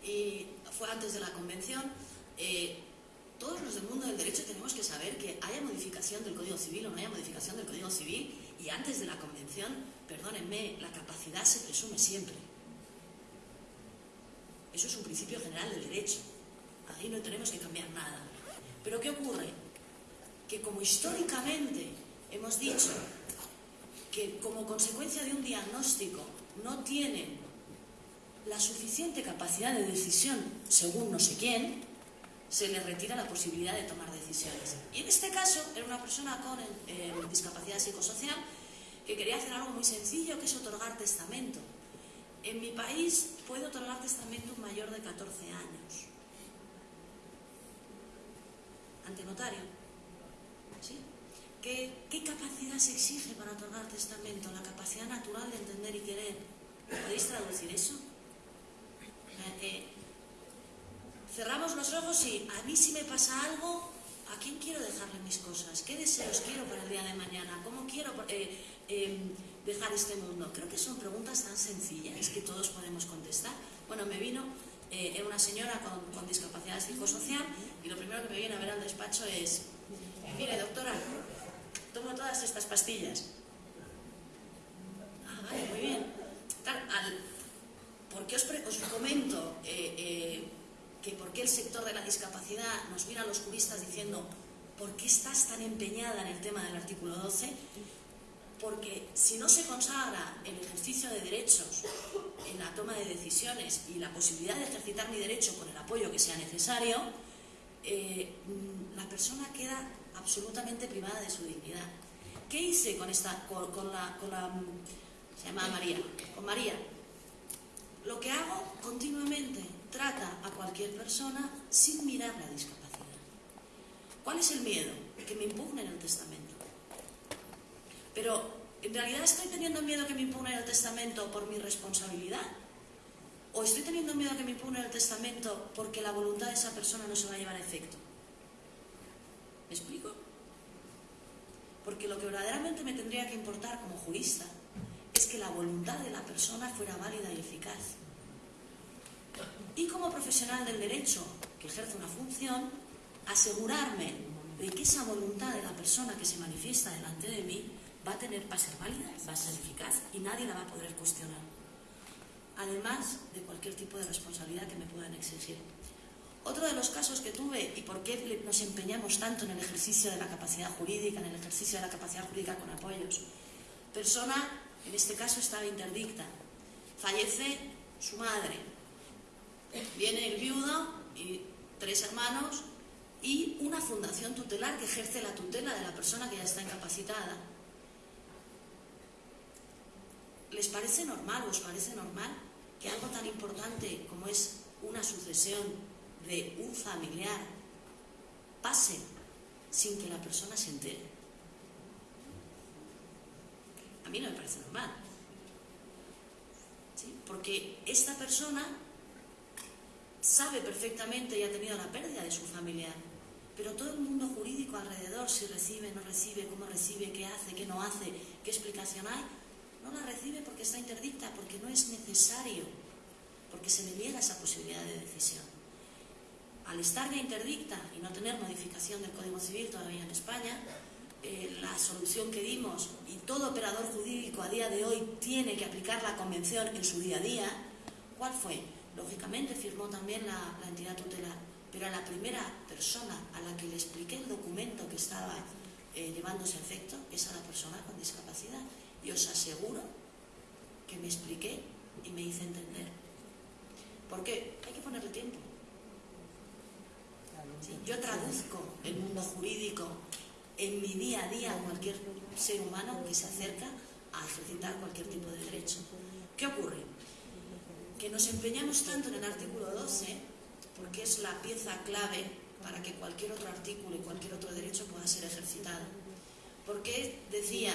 Y fue antes de la convención. Eh, todos los del mundo del derecho tenemos que saber que haya modificación del Código Civil o no haya modificación del Código Civil y antes de la convención, perdónenme, la capacidad se presume siempre. Eso es un principio general del derecho. Ahí no tenemos que cambiar nada. Pero ¿qué ocurre? Que como históricamente hemos dicho que como consecuencia de un diagnóstico no tienen la suficiente capacidad de decisión según no sé quién, se le retira la posibilidad de tomar decisiones. Y en este caso era una persona con eh, discapacidad psicosocial que quería hacer algo muy sencillo, que es otorgar testamento. En mi país puede otorgar testamento un mayor de 14 años. Ante notario. ¿Sí? ¿Qué, capacidad se exige para otorgar testamento? La capacidad natural de entender y querer. ¿Podéis traducir eso? Eh, eh, cerramos los ojos y a mí si me pasa algo, ¿a quién quiero dejarle mis cosas? ¿Qué deseos quiero para el día de mañana? ¿Cómo quiero eh, em, dejar este mundo? Creo que son preguntas tan sencillas que todos podemos contestar. Bueno, me vino una señora con, con discapacidad psicosocial y lo primero que me viene a ver al despacho es, mire doctora, tomo todas estas pastillas. Ah, vale, muy bien. ¿Por qué os comento eh, eh, que por qué el sector de la discapacidad nos mira a los juristas diciendo ¿por qué estás tan empeñada en el tema del artículo 12? Porque si no se consagra el ejercicio de derechos en la toma de decisiones y la posibilidad de ejercitar mi derecho con el apoyo que sea necesario, eh, la persona queda absolutamente privada de su dignidad. ¿Qué hice con esta, con, con la, con la, mm, se llama María, con María? Lo que hago continuamente trata a cualquier persona sin mirar la discapacidad. ¿Cuál es el miedo? Que me impugnen el testamento. Pero, ¿en realidad estoy teniendo miedo que me impugnen el testamento por mi responsabilidad? ¿O estoy teniendo miedo que me impugnen el testamento porque la voluntad de esa persona no se va a llevar a efecto? ¿Me explico? Porque lo que verdaderamente me tendría que importar como jurista es que la voluntad de la persona fuera válida y eficaz. Y como profesional del derecho que ejerce una función, asegurarme de que esa voluntad de la persona que se manifiesta delante de mí va a tener, va a ser válida, va a ser eficaz y nadie la va a poder cuestionar. Además de cualquier tipo de responsabilidad que me puedan exigir. Otro de los casos que tuve y por qué nos empeñamos tanto en el ejercicio de la capacidad jurídica, en el ejercicio de la capacidad jurídica con apoyos. Persona, en este caso estaba interdicta, fallece su madre, viene el viudo y tres hermanos y una fundación tutelar que ejerce la tutela de la persona que ya está incapacitada. ¿Les parece normal os parece normal que algo tan importante como es una sucesión de un familiar pase sin que la persona se entere? A mí no me parece normal. ¿Sí? Porque esta persona sabe perfectamente y ha tenido la pérdida de su familiar, pero todo el mundo jurídico alrededor, si recibe, no recibe, cómo recibe, qué hace, qué no hace, qué explicación hay, no la recibe porque está interdicta, porque no es necesario, porque se le niega esa posibilidad de decisión. Al estar ya interdicta y no tener modificación del Código Civil todavía en España, eh, la solución que dimos, y todo operador jurídico a día de hoy tiene que aplicar la convención en su día a día, ¿cuál fue? Lógicamente firmó también la, entidad tutelar, pero a la primera persona a la que le expliqué el documento que estaba eh, llevándose a efecto es a la persona con discapacidad. Y os aseguro que me expliqué y me hice entender. Porque hay que ponerle tiempo. Sí, yo traduzco el mundo jurídico en mi día a día a cualquier ser humano que se acerca a ejercitar cualquier tipo de derecho. ¿Qué ocurre? Que nos empeñamos tanto en el artículo 12 porque es la pieza clave para que cualquier otro artículo y cualquier otro derecho pueda ser ejercitado. Porque decía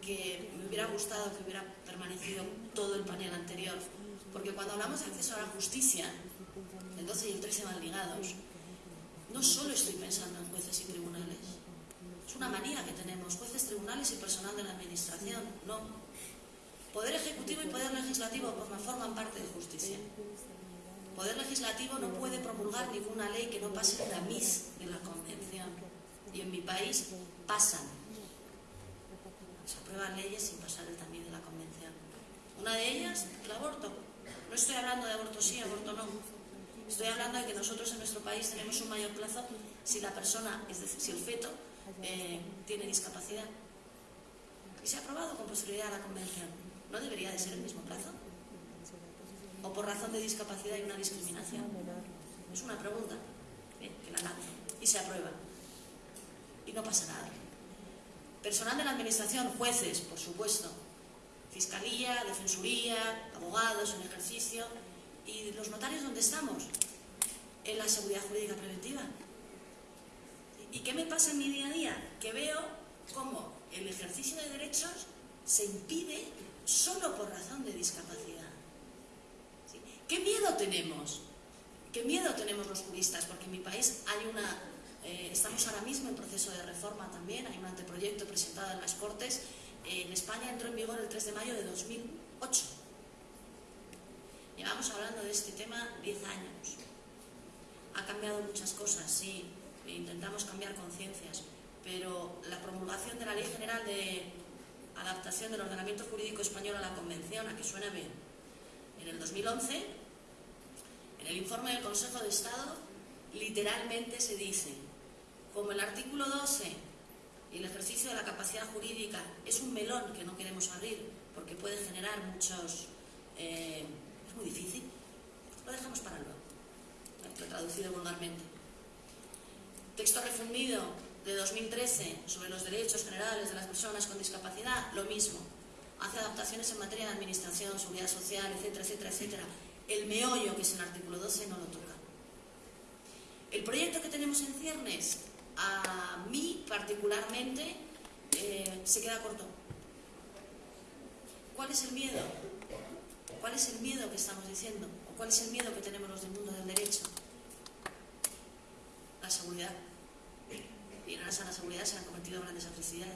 que me hubiera gustado que hubiera permanecido todo el panel anterior, porque cuando hablamos de acceso a la justicia, el 12 y el 13 van ligados, no solo estoy pensando en jueces y tribunales, es una manía que tenemos, jueces, tribunales y personal de la administración, no. Poder ejecutivo y poder legislativo pues, forman parte de justicia. Poder legislativo no puede promulgar ninguna ley que no pase la MIS de la Convención. Y en mi país pasan. Se aprueban leyes sin pasar el tamiz de la Convención. Una de ellas, el aborto. No estoy hablando de aborto sí, aborto no. Estoy hablando de que nosotros en nuestro país tenemos un mayor plazo si la persona, es decir, si el feto eh, tiene discapacidad. Y se ha aprobado con posterioridad a la Convención. ¿No debería de ser el mismo plazo? ¿O por razón de discapacidad hay una discriminación? Es una pregunta eh, que la lanzo y se aprueba. Y no pasa nada. Personal de la Administración, jueces, por supuesto, Fiscalía, Defensoría, abogados en ejercicio. ¿Y los notarios dónde estamos? En la seguridad jurídica preventiva. ¿Y qué me pasa en mi día a día? Que veo cómo el ejercicio de derechos se impide solo por razón de discapacidad. ¿Qué miedo tenemos? ¿Qué miedo tenemos los juristas? Porque en mi país hay una... eh, estamos ahora mismo en proceso de reforma también, hay un anteproyecto presentado en las Cortes. Eh, en España entró en vigor el 3 de mayo de 2008. Llevamos hablando de este tema 10 años. Ha cambiado muchas cosas, sí, e intentamos cambiar conciencias, pero la promulgación de la Ley General de adaptación del ordenamiento jurídico español a la Convención, a que suena bien, en el 2011, en el informe del Consejo de Estado, literalmente se dice, como el artículo 12 y el ejercicio de la capacidad jurídica es un melón que no queremos abrir porque puede generar muchos... Eh, es muy difícil, lo dejamos para luego, lo he traducido vulgarmente. Texto refundido de 2013 sobre los derechos generales de las personas con discapacidad, lo mismo. Hace adaptaciones en materia de administración, seguridad social, etcétera, etcétera, etcétera. El meollo, que es el artículo 12, no lo toca. El proyecto que tenemos en ciernes, a mí particularmente, eh, se queda corto. ¿Cuál es el miedo? ¿Cuál es el miedo que estamos diciendo? ¿O cuál es el miedo que tenemos los del mundo del derecho? La seguridad y en la seguridad se han cometido grandes atrocidades.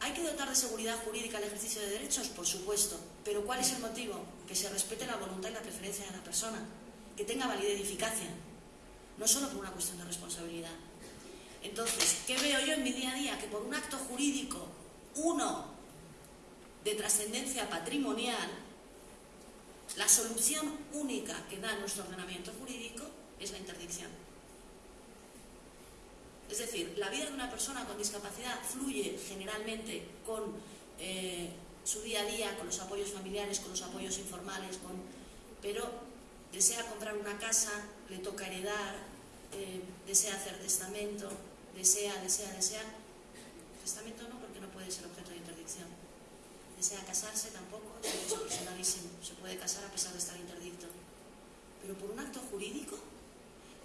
¿Hay que dotar de seguridad jurídica el ejercicio de derechos? Por supuesto. Pero ¿cuál es el motivo? Que se respete la voluntad y la preferencia de la persona. Que tenga validez y eficacia. No solo por una cuestión de responsabilidad. Entonces, ¿qué veo yo en mi día a día? Que por un acto jurídico, uno de trascendencia patrimonial, la solución única que da nuestro ordenamiento jurídico es la interdicción. Es decir, la vida de una persona con discapacidad fluye generalmente con eh, su día a día, con los apoyos familiares, con los apoyos informales, con... pero desea comprar una casa, le toca heredar, eh, desea hacer testamento, desea, desea, desea. Testamento no, porque no puede ser objeto de interdicción. Desea casarse tampoco, es personalísimo, se puede casar a pesar de estar interdicto. Pero por un acto jurídico,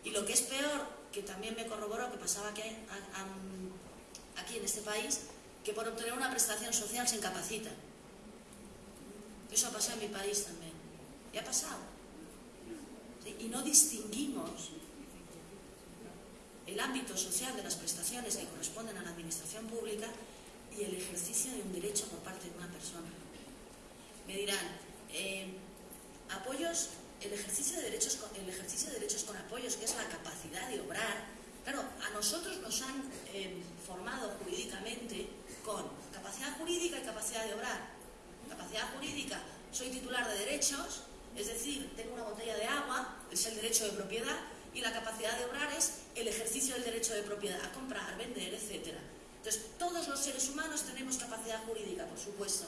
y lo que es peor, que también me corroboró que pasaba aquí en este país, que por obtener una prestación social se incapacita. Eso ha pasado en mi país también. Y ha pasado. Y no distinguimos el ámbito social de las prestaciones que corresponden a la administración pública y el ejercicio de un derecho por parte de una persona. Me dirán, eh, apoyos el ejercicio de derechos el ejercicio de derechos con apoyos, que es la capacidad de obrar, claro, a nosotros nos han eh, formado jurídicamente con capacidad jurídica y capacidad de obrar. Capacidad jurídica, soy titular de derechos, es decir, tengo una botella de agua, es el derecho de propiedad, y la capacidad de obrar es el ejercicio del derecho de propiedad, a comprar, vender, etc. Entonces, todos los seres humanos tenemos capacidad jurídica, por supuesto.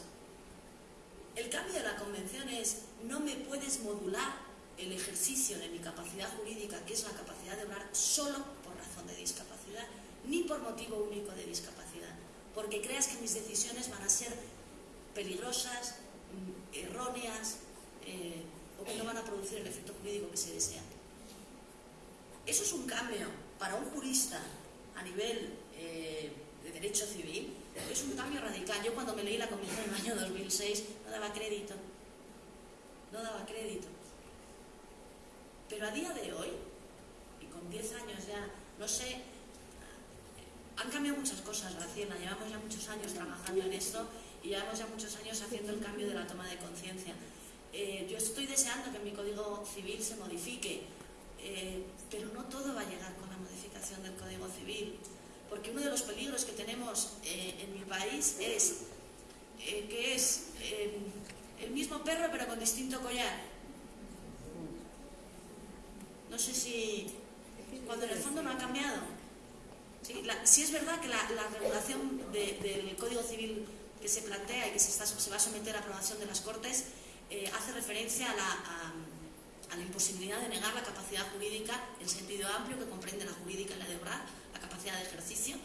El cambio de la convención es, no me puedes modular el ejercicio de mi capacidad jurídica, que es la capacidad de obrar solo por razón de discapacidad, ni por motivo único de discapacidad, porque creas que mis decisiones van a ser peligrosas, mm, erróneas, eh, o que no van a producir el efecto jurídico que se desea. Eso es un cambio para un jurista a nivel eh, de derecho civil, es un cambio radical. Yo cuando me leí la Convención en el año 2006 no daba crédito, no daba crédito. Pero a día de hoy, y con 10 años ya, no sé, han cambiado muchas cosas, Graciela, llevamos ya muchos años trabajando en esto y llevamos ya muchos años haciendo el cambio de la toma de conciencia. Deseando que mi Código Civil se modifique, eh, pero no todo va a llegar con la modificación del Código Civil porque uno de los peligros que tenemos eh, en mi país es eh, que es eh, el mismo perro pero con distinto collar. No sé si cuando en el fondo no ha cambiado. Sí, es verdad que la, regulación del Código Civil que se plantea y que se, va a someter a aprobación de las Cortes hace referencia a la, la imposibilidad de negar la capacidad jurídica en sentido amplio que comprende la jurídica y la de obrar capacidad de ejercicio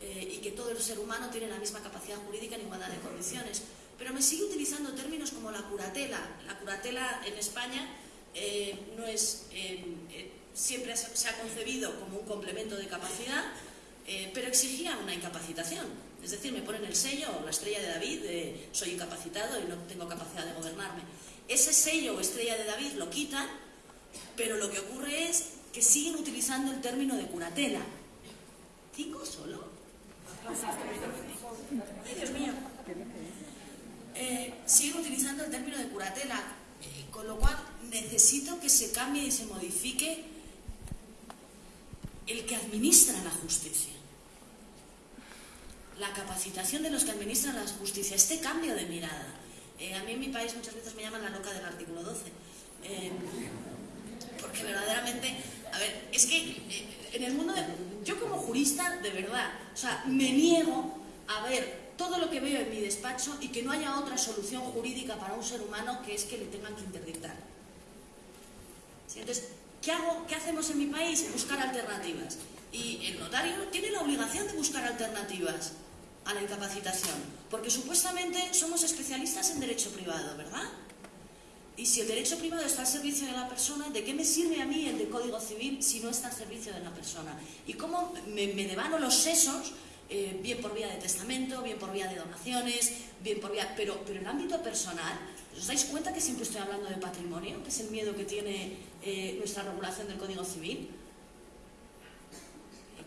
eh, y que todo el ser humano tiene la misma capacidad jurídica en igualdad de condiciones. Pero me sigue utilizando términos como la curatela. La curatela en España eh, no es, eh, siempre se ha concebido como un complemento de capacidad, pero exigía una incapacitación. Es decir, me ponen el sello o la estrella de David soy incapacitado y no tengo capacidad de gobernarme. Ese sello o estrella de David lo quitan, pero lo que ocurre es que siguen utilizando el término de curatela. ¿Cinco solo? Ay, Dios mío. Eh, siguen utilizando el término de curatela, eh, con lo cual necesito que se cambie y se modifique el que administra la justicia. La capacitación de los que administran la justicia, este cambio de mirada. Eh, a mí en mi país muchas veces me llaman la loca del artículo 12. Eh, porque verdaderamente, a ver, es que eh, en el mundo de... Yo como jurista, de verdad, o sea, me niego a ver todo lo que veo en mi despacho y que no haya otra solución jurídica para un ser humano que es que le tengan que interdictar. Entonces, ¿qué hago? ¿Qué hacemos en mi país? Buscar alternativas. Y el notario tiene la obligación de buscar alternativas a la incapacitación, porque supuestamente somos especialistas en derecho privado, ¿verdad? Y si el derecho privado está al servicio de la persona, ¿de qué me sirve a mí el de Código Civil si no está al servicio de la persona? ¿Y cómo me, me devano los sesos, eh, bien por vía de testamento, bien por vía de donaciones, bien por vía... Pero, pero en el ámbito personal, ¿os dais cuenta que siempre estoy hablando de patrimonio, que es el miedo que tiene eh, nuestra regulación del Código Civil?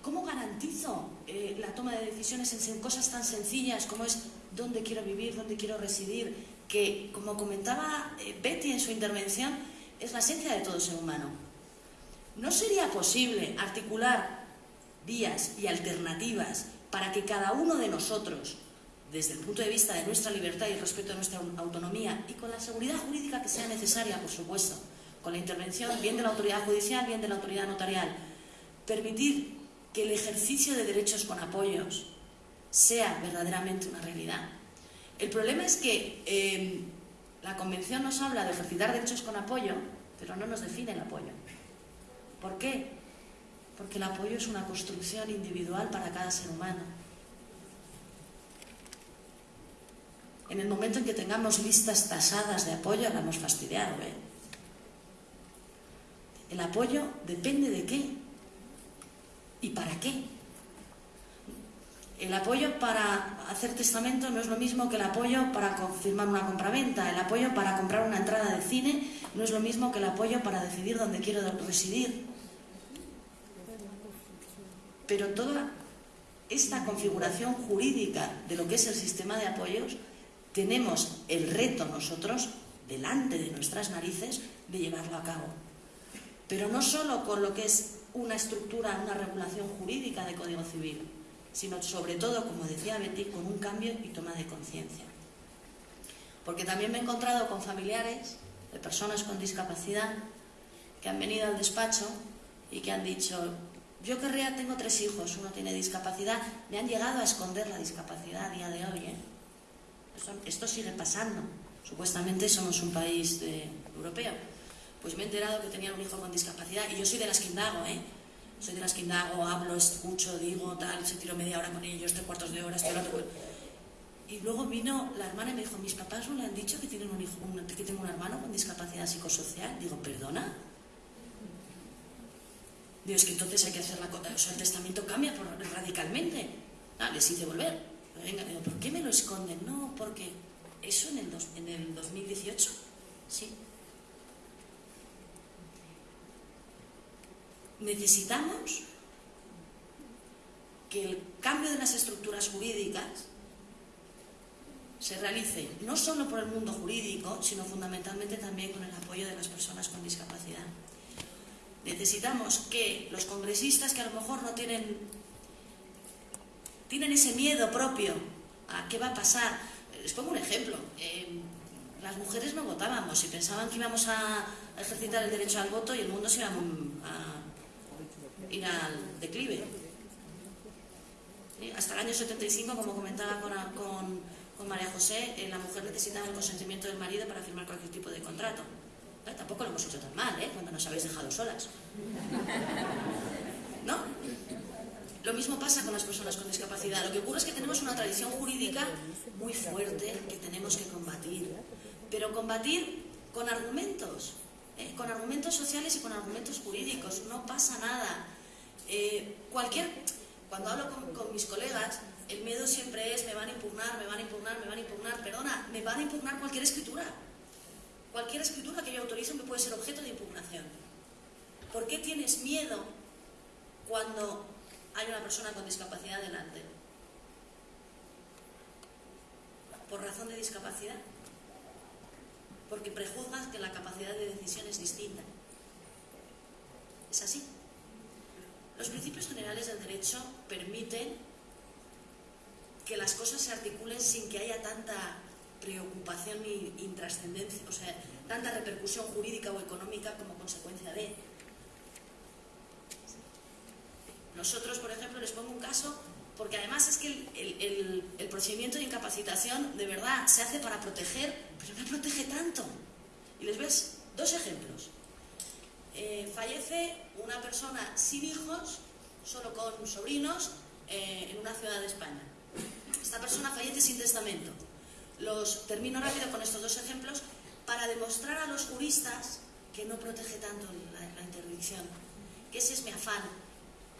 ¿Cómo garantizo eh, la toma de decisiones en cosas tan sencillas como es dónde quiero vivir, dónde quiero residir, que, como comentaba eh, Betty en su intervención, es la esencia de todo ser humano. ¿No sería posible articular vías y alternativas para que cada uno de nosotros, desde el punto de vista de nuestra libertad y el respeto a nuestra autonomía y con la seguridad jurídica que sea necesaria, por supuesto, con la intervención bien de la autoridad judicial, bien de la autoridad notarial, permitir que el ejercicio de derechos con apoyos sea verdaderamente una realidad? El problema es que eh, la Convención nos habla de ejercitar derechos con apoyo, pero no nos define el apoyo. ¿Por qué? Porque el apoyo es una construcción individual para cada ser humano. En el momento en que tengamos listas tasadas de apoyo, la hemos fastidiado. ¿eh? El apoyo depende de qué y para qué. El apoyo para hacer testamento no es lo mismo que el apoyo para confirmar una compraventa. El apoyo para comprar una entrada de cine no es lo mismo que el apoyo para decidir dónde quiero residir. Pero toda esta configuración jurídica de lo que es el sistema de apoyos, tenemos el reto nosotros, delante de nuestras narices, de llevarlo a cabo. Pero no solo con lo que es una estructura, una regulación jurídica de Código Civil, sino sobre todo, como decía Betty, con un cambio y toma de conciencia. Porque también me he encontrado con familiares de personas con discapacidad que han venido al despacho y que han dicho, yo querría, tengo tres hijos, uno tiene discapacidad, me han llegado a esconder la discapacidad a día de hoy. ¿eh? Esto, sigue pasando. Supuestamente somos un país europeo. Pues me he enterado que tenían un hijo con discapacidad y yo soy de las que indago, ¿eh? soy de las que indago, hablo, escucho, digo, tal, se tiro media hora con ellos, tres cuartos de hora, estoy otro. Y luego vino la hermana y me dijo, mis papás no le han dicho que, tienen un hijo, que tengo un hermano con discapacidad psicosocial. Digo, ¿perdona? Digo, es que entonces hay que hacer la cosa, o sea, el testamento cambia radicalmente. Ah, les hice volver. Venga, digo, ¿por qué me lo esconden? No, porque eso en el, en el 2018, sí, necesitamos que el cambio de las estructuras jurídicas se realice no solo por el mundo jurídico, sino fundamentalmente también con el apoyo de las personas con discapacidad. Necesitamos que los congresistas que a lo mejor no tienen, tienen ese miedo propio a qué va a pasar. Les pongo un ejemplo. Eh, las mujeres no votábamos y pensaban que íbamos a ejercitar el derecho al voto y el mundo se iba a ir al declive. Hasta el año 75, como comentaba con, con, María José, eh, la mujer necesitaba el consentimiento del marido para firmar cualquier tipo de contrato. tampoco lo hemos hecho tan mal, ¿eh? cuando nos habéis dejado solas. ¿No? Lo mismo pasa con las personas con discapacidad. Lo que ocurre es que tenemos una tradición jurídica muy fuerte que tenemos que combatir. Pero combatir con argumentos, ¿eh? con argumentos sociales y con argumentos jurídicos. No pasa nada. Eh, cualquier, cuando hablo con, mis colegas, el miedo siempre es me van a impugnar, me van a impugnar, me van a impugnar, perdona, me van a impugnar cualquier escritura. Cualquier escritura que yo autorice me puede ser objeto de impugnación. ¿Por qué tienes miedo cuando hay una persona con discapacidad delante? ¿Por razón de discapacidad? Porque prejuzgas que la capacidad de decisión es distinta. ¿Es así? Los principios generales del derecho permiten que las cosas se articulen sin que haya tanta preocupación y intrascendencia, o sea, tanta repercusión jurídica o económica como consecuencia de. Nosotros, por ejemplo, les pongo un caso, porque además es que el, procedimiento de incapacitación de verdad se hace para proteger, pero no protege tanto. Y les ves dos ejemplos. Eh, fallece una persona sin hijos, solo con sobrinos, eh, en una ciudad de España. Esta persona fallece sin testamento. Los termino rápido con estos dos ejemplos para demostrar a los juristas que no protege tanto la, interdicción, que ese es mi afán,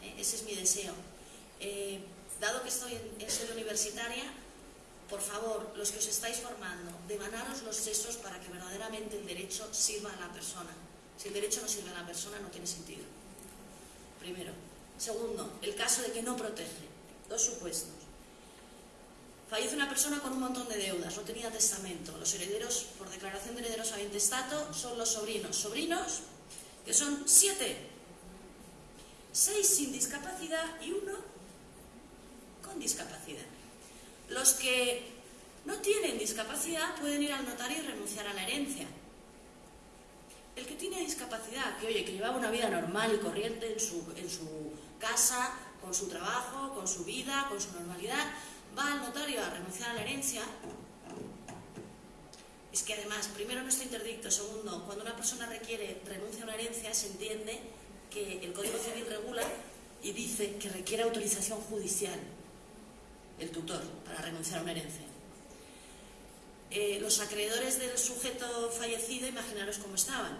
¿eh? ese es mi deseo. Eh, dado que estoy en, sede universitaria, por favor, los que os estáis formando, demanaros los sesos para que verdaderamente el derecho sirva a la persona. Si el derecho no sirve a la persona, no tiene sentido. Primero. Segundo, el caso de que no protege. Dos supuestos. Fallece una persona con un montón de deudas, no tenía testamento. Los herederos, por declaración de herederos a intestato, son los sobrinos. Sobrinos, que son siete. Seis sin discapacidad y uno con discapacidad. Los que no tienen discapacidad pueden ir al notario y renunciar a la herencia. El que tiene discapacidad, que oye, que llevaba una vida normal y corriente en su, en su casa, con su trabajo, con su vida, con su normalidad, va al notario a renunciar a la herencia, es que además, primero no está interdicto, segundo, cuando una persona requiere renuncia a una herencia, se entiende que el Código Civil regula y dice que requiere autorización judicial el tutor para renunciar a una herencia. Eh, los acreedores del sujeto fallecido, imaginaros cómo estaban.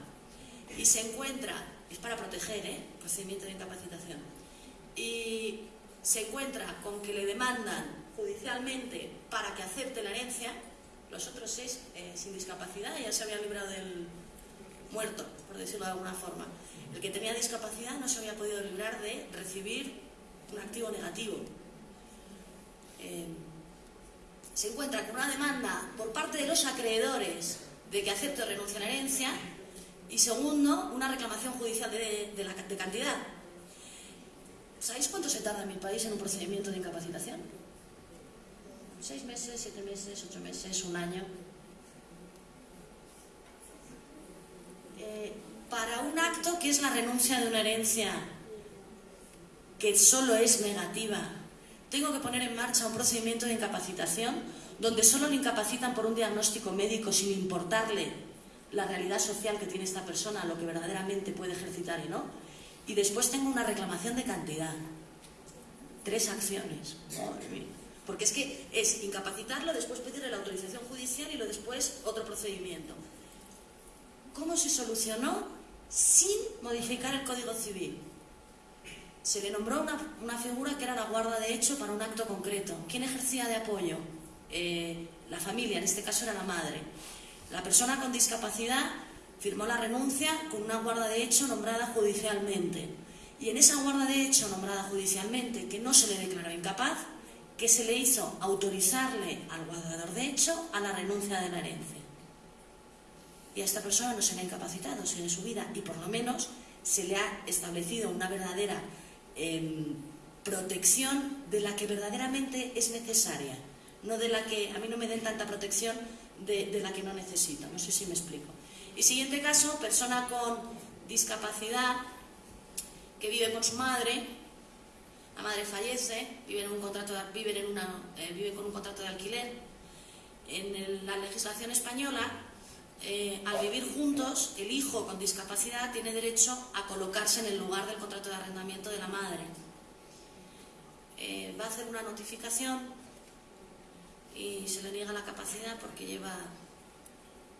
Y se encuentra, es para proteger, ¿eh? procedimiento de incapacitación, y se encuentra con que le demandan judicialmente para que acepte la herencia, los otros seis eh, sin discapacidad ya se habían librado del muerto, por decirlo de alguna forma. El que tenía discapacidad no se había podido librar de recibir un activo negativo. Se encuentra con una demanda por parte de los acreedores de que acepte o renuncie a la herencia y segundo, una reclamación judicial de, la, de cantidad. ¿Sabéis cuánto se tarda en mi país en un procedimiento de incapacitación? seis meses, siete meses, ocho meses, un año. Eh, para un acto que es la renuncia de una herencia que solo es negativa, tengo que poner en marcha un procedimiento de incapacitación donde solo le incapacitan por un diagnóstico médico sin importarle la realidad social que tiene esta persona, lo que verdaderamente puede ejercitar y no. Y después tengo una reclamación de cantidad. Tres acciones. Porque es que es incapacitarlo, después pedirle la autorización judicial y lo después otro procedimiento. ¿Cómo se solucionó? Sin modificar el Código Civil. Se le nombró una, figura que era la guarda de hecho para un acto concreto. ¿Quién ejercía de apoyo? Eh, la familia, en este caso era la madre. La persona con discapacidad firmó la renuncia con una guarda de hecho nombrada judicialmente. Y en esa guarda de hecho nombrada judicialmente, que no se le declaró incapaz, que se le hizo autorizarle al guardador de hecho a la renuncia de la herencia. Y a esta persona no se le ha incapacitado en su vida y por lo menos se le ha establecido una verdadera protección de la que verdaderamente es necesaria, no de la que a mí no me den tanta protección de, de la que no necesito. No sé si me explico. Y siguiente caso, persona con discapacidad que vive con su madre, la madre fallece, vive, en un contrato de, en una, eh, vive con un contrato de alquiler. En la legislación española, eh, al vivir juntos, el hijo con discapacidad tiene derecho a colocarse en el lugar del contrato de arrendamiento de la madre. Eh, va a hacer una notificación y se le niega la capacidad porque lleva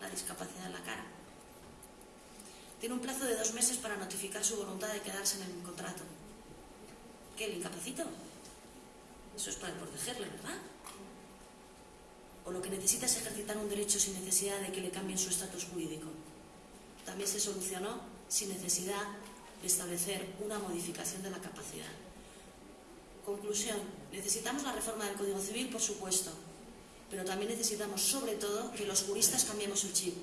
la discapacidad en la cara. Tiene un plazo de dos meses para notificar su voluntad de quedarse en el contrato que le incapacito. Eso es para protegerle, ¿verdad? O lo que necesita es ejercitar un derecho sin necesidad de que le cambien su estatus jurídico. También se solucionó sin necesidad de establecer una modificación de la capacidad. Conclusión, necesitamos la reforma del Código Civil, por supuesto, pero también necesitamos, sobre todo, que los juristas cambiemos el chip.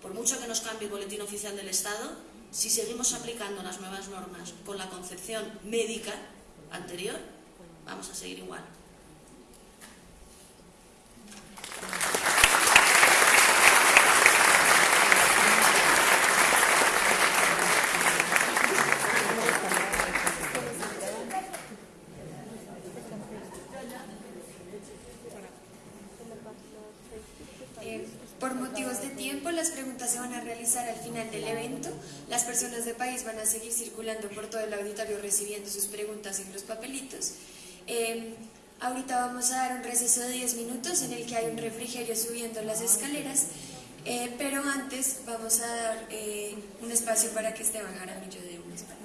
Por mucho que nos cambie el boletín oficial del Estado, si seguimos aplicando las nuevas normas con la concepción médica anterior, vamos a seguir igual. tiempo. Las preguntas se van a realizar al final del evento. Las personas de país van a seguir circulando por todo el auditorio recibiendo sus preguntas en los papelitos. Eh, ahorita vamos a dar un receso de 10 minutos en el que hay un refrigerio subiendo las escaleras. Eh, pero antes vamos a dar eh, un espacio para que Esteban Jaramillo dé unas palabras.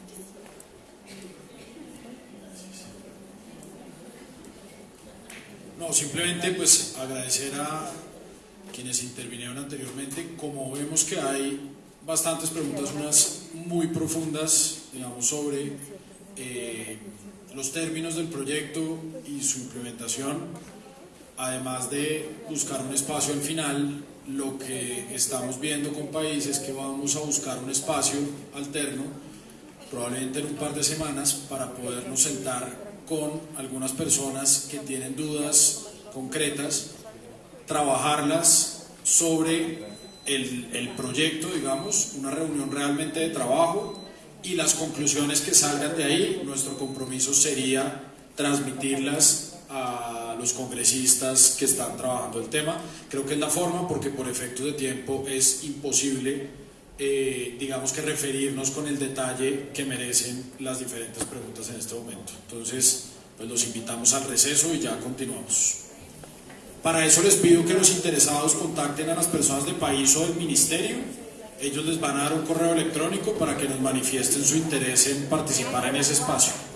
No, simplemente pues agradecer a quienes intervinieron anteriormente. Como vemos que hay bastantes preguntas, unas muy profundas, digamos, sobre eh, los términos del proyecto y su implementación, además de buscar un espacio al final, lo que estamos viendo con países es que vamos a buscar un espacio alterno, probablemente en un par de semanas, para podernos sentar con algunas personas que tienen dudas concretas, trabajarlas sobre el, el, proyecto, digamos, una reunión realmente de trabajo y las conclusiones que salgan de ahí, nuestro compromiso sería transmitirlas a los congresistas que están trabajando el tema. Creo que es la forma porque por efecto de tiempo es imposible, eh, digamos que referirnos con el detalle que merecen las diferentes preguntas en este momento. Entonces, pues los invitamos al receso y ya continuamos. Para eso les pido que los interesados contacten a las personas del país o del ministerio. Ellos les van a dar un correo electrónico para que nos manifiesten su interés en participar en ese espacio.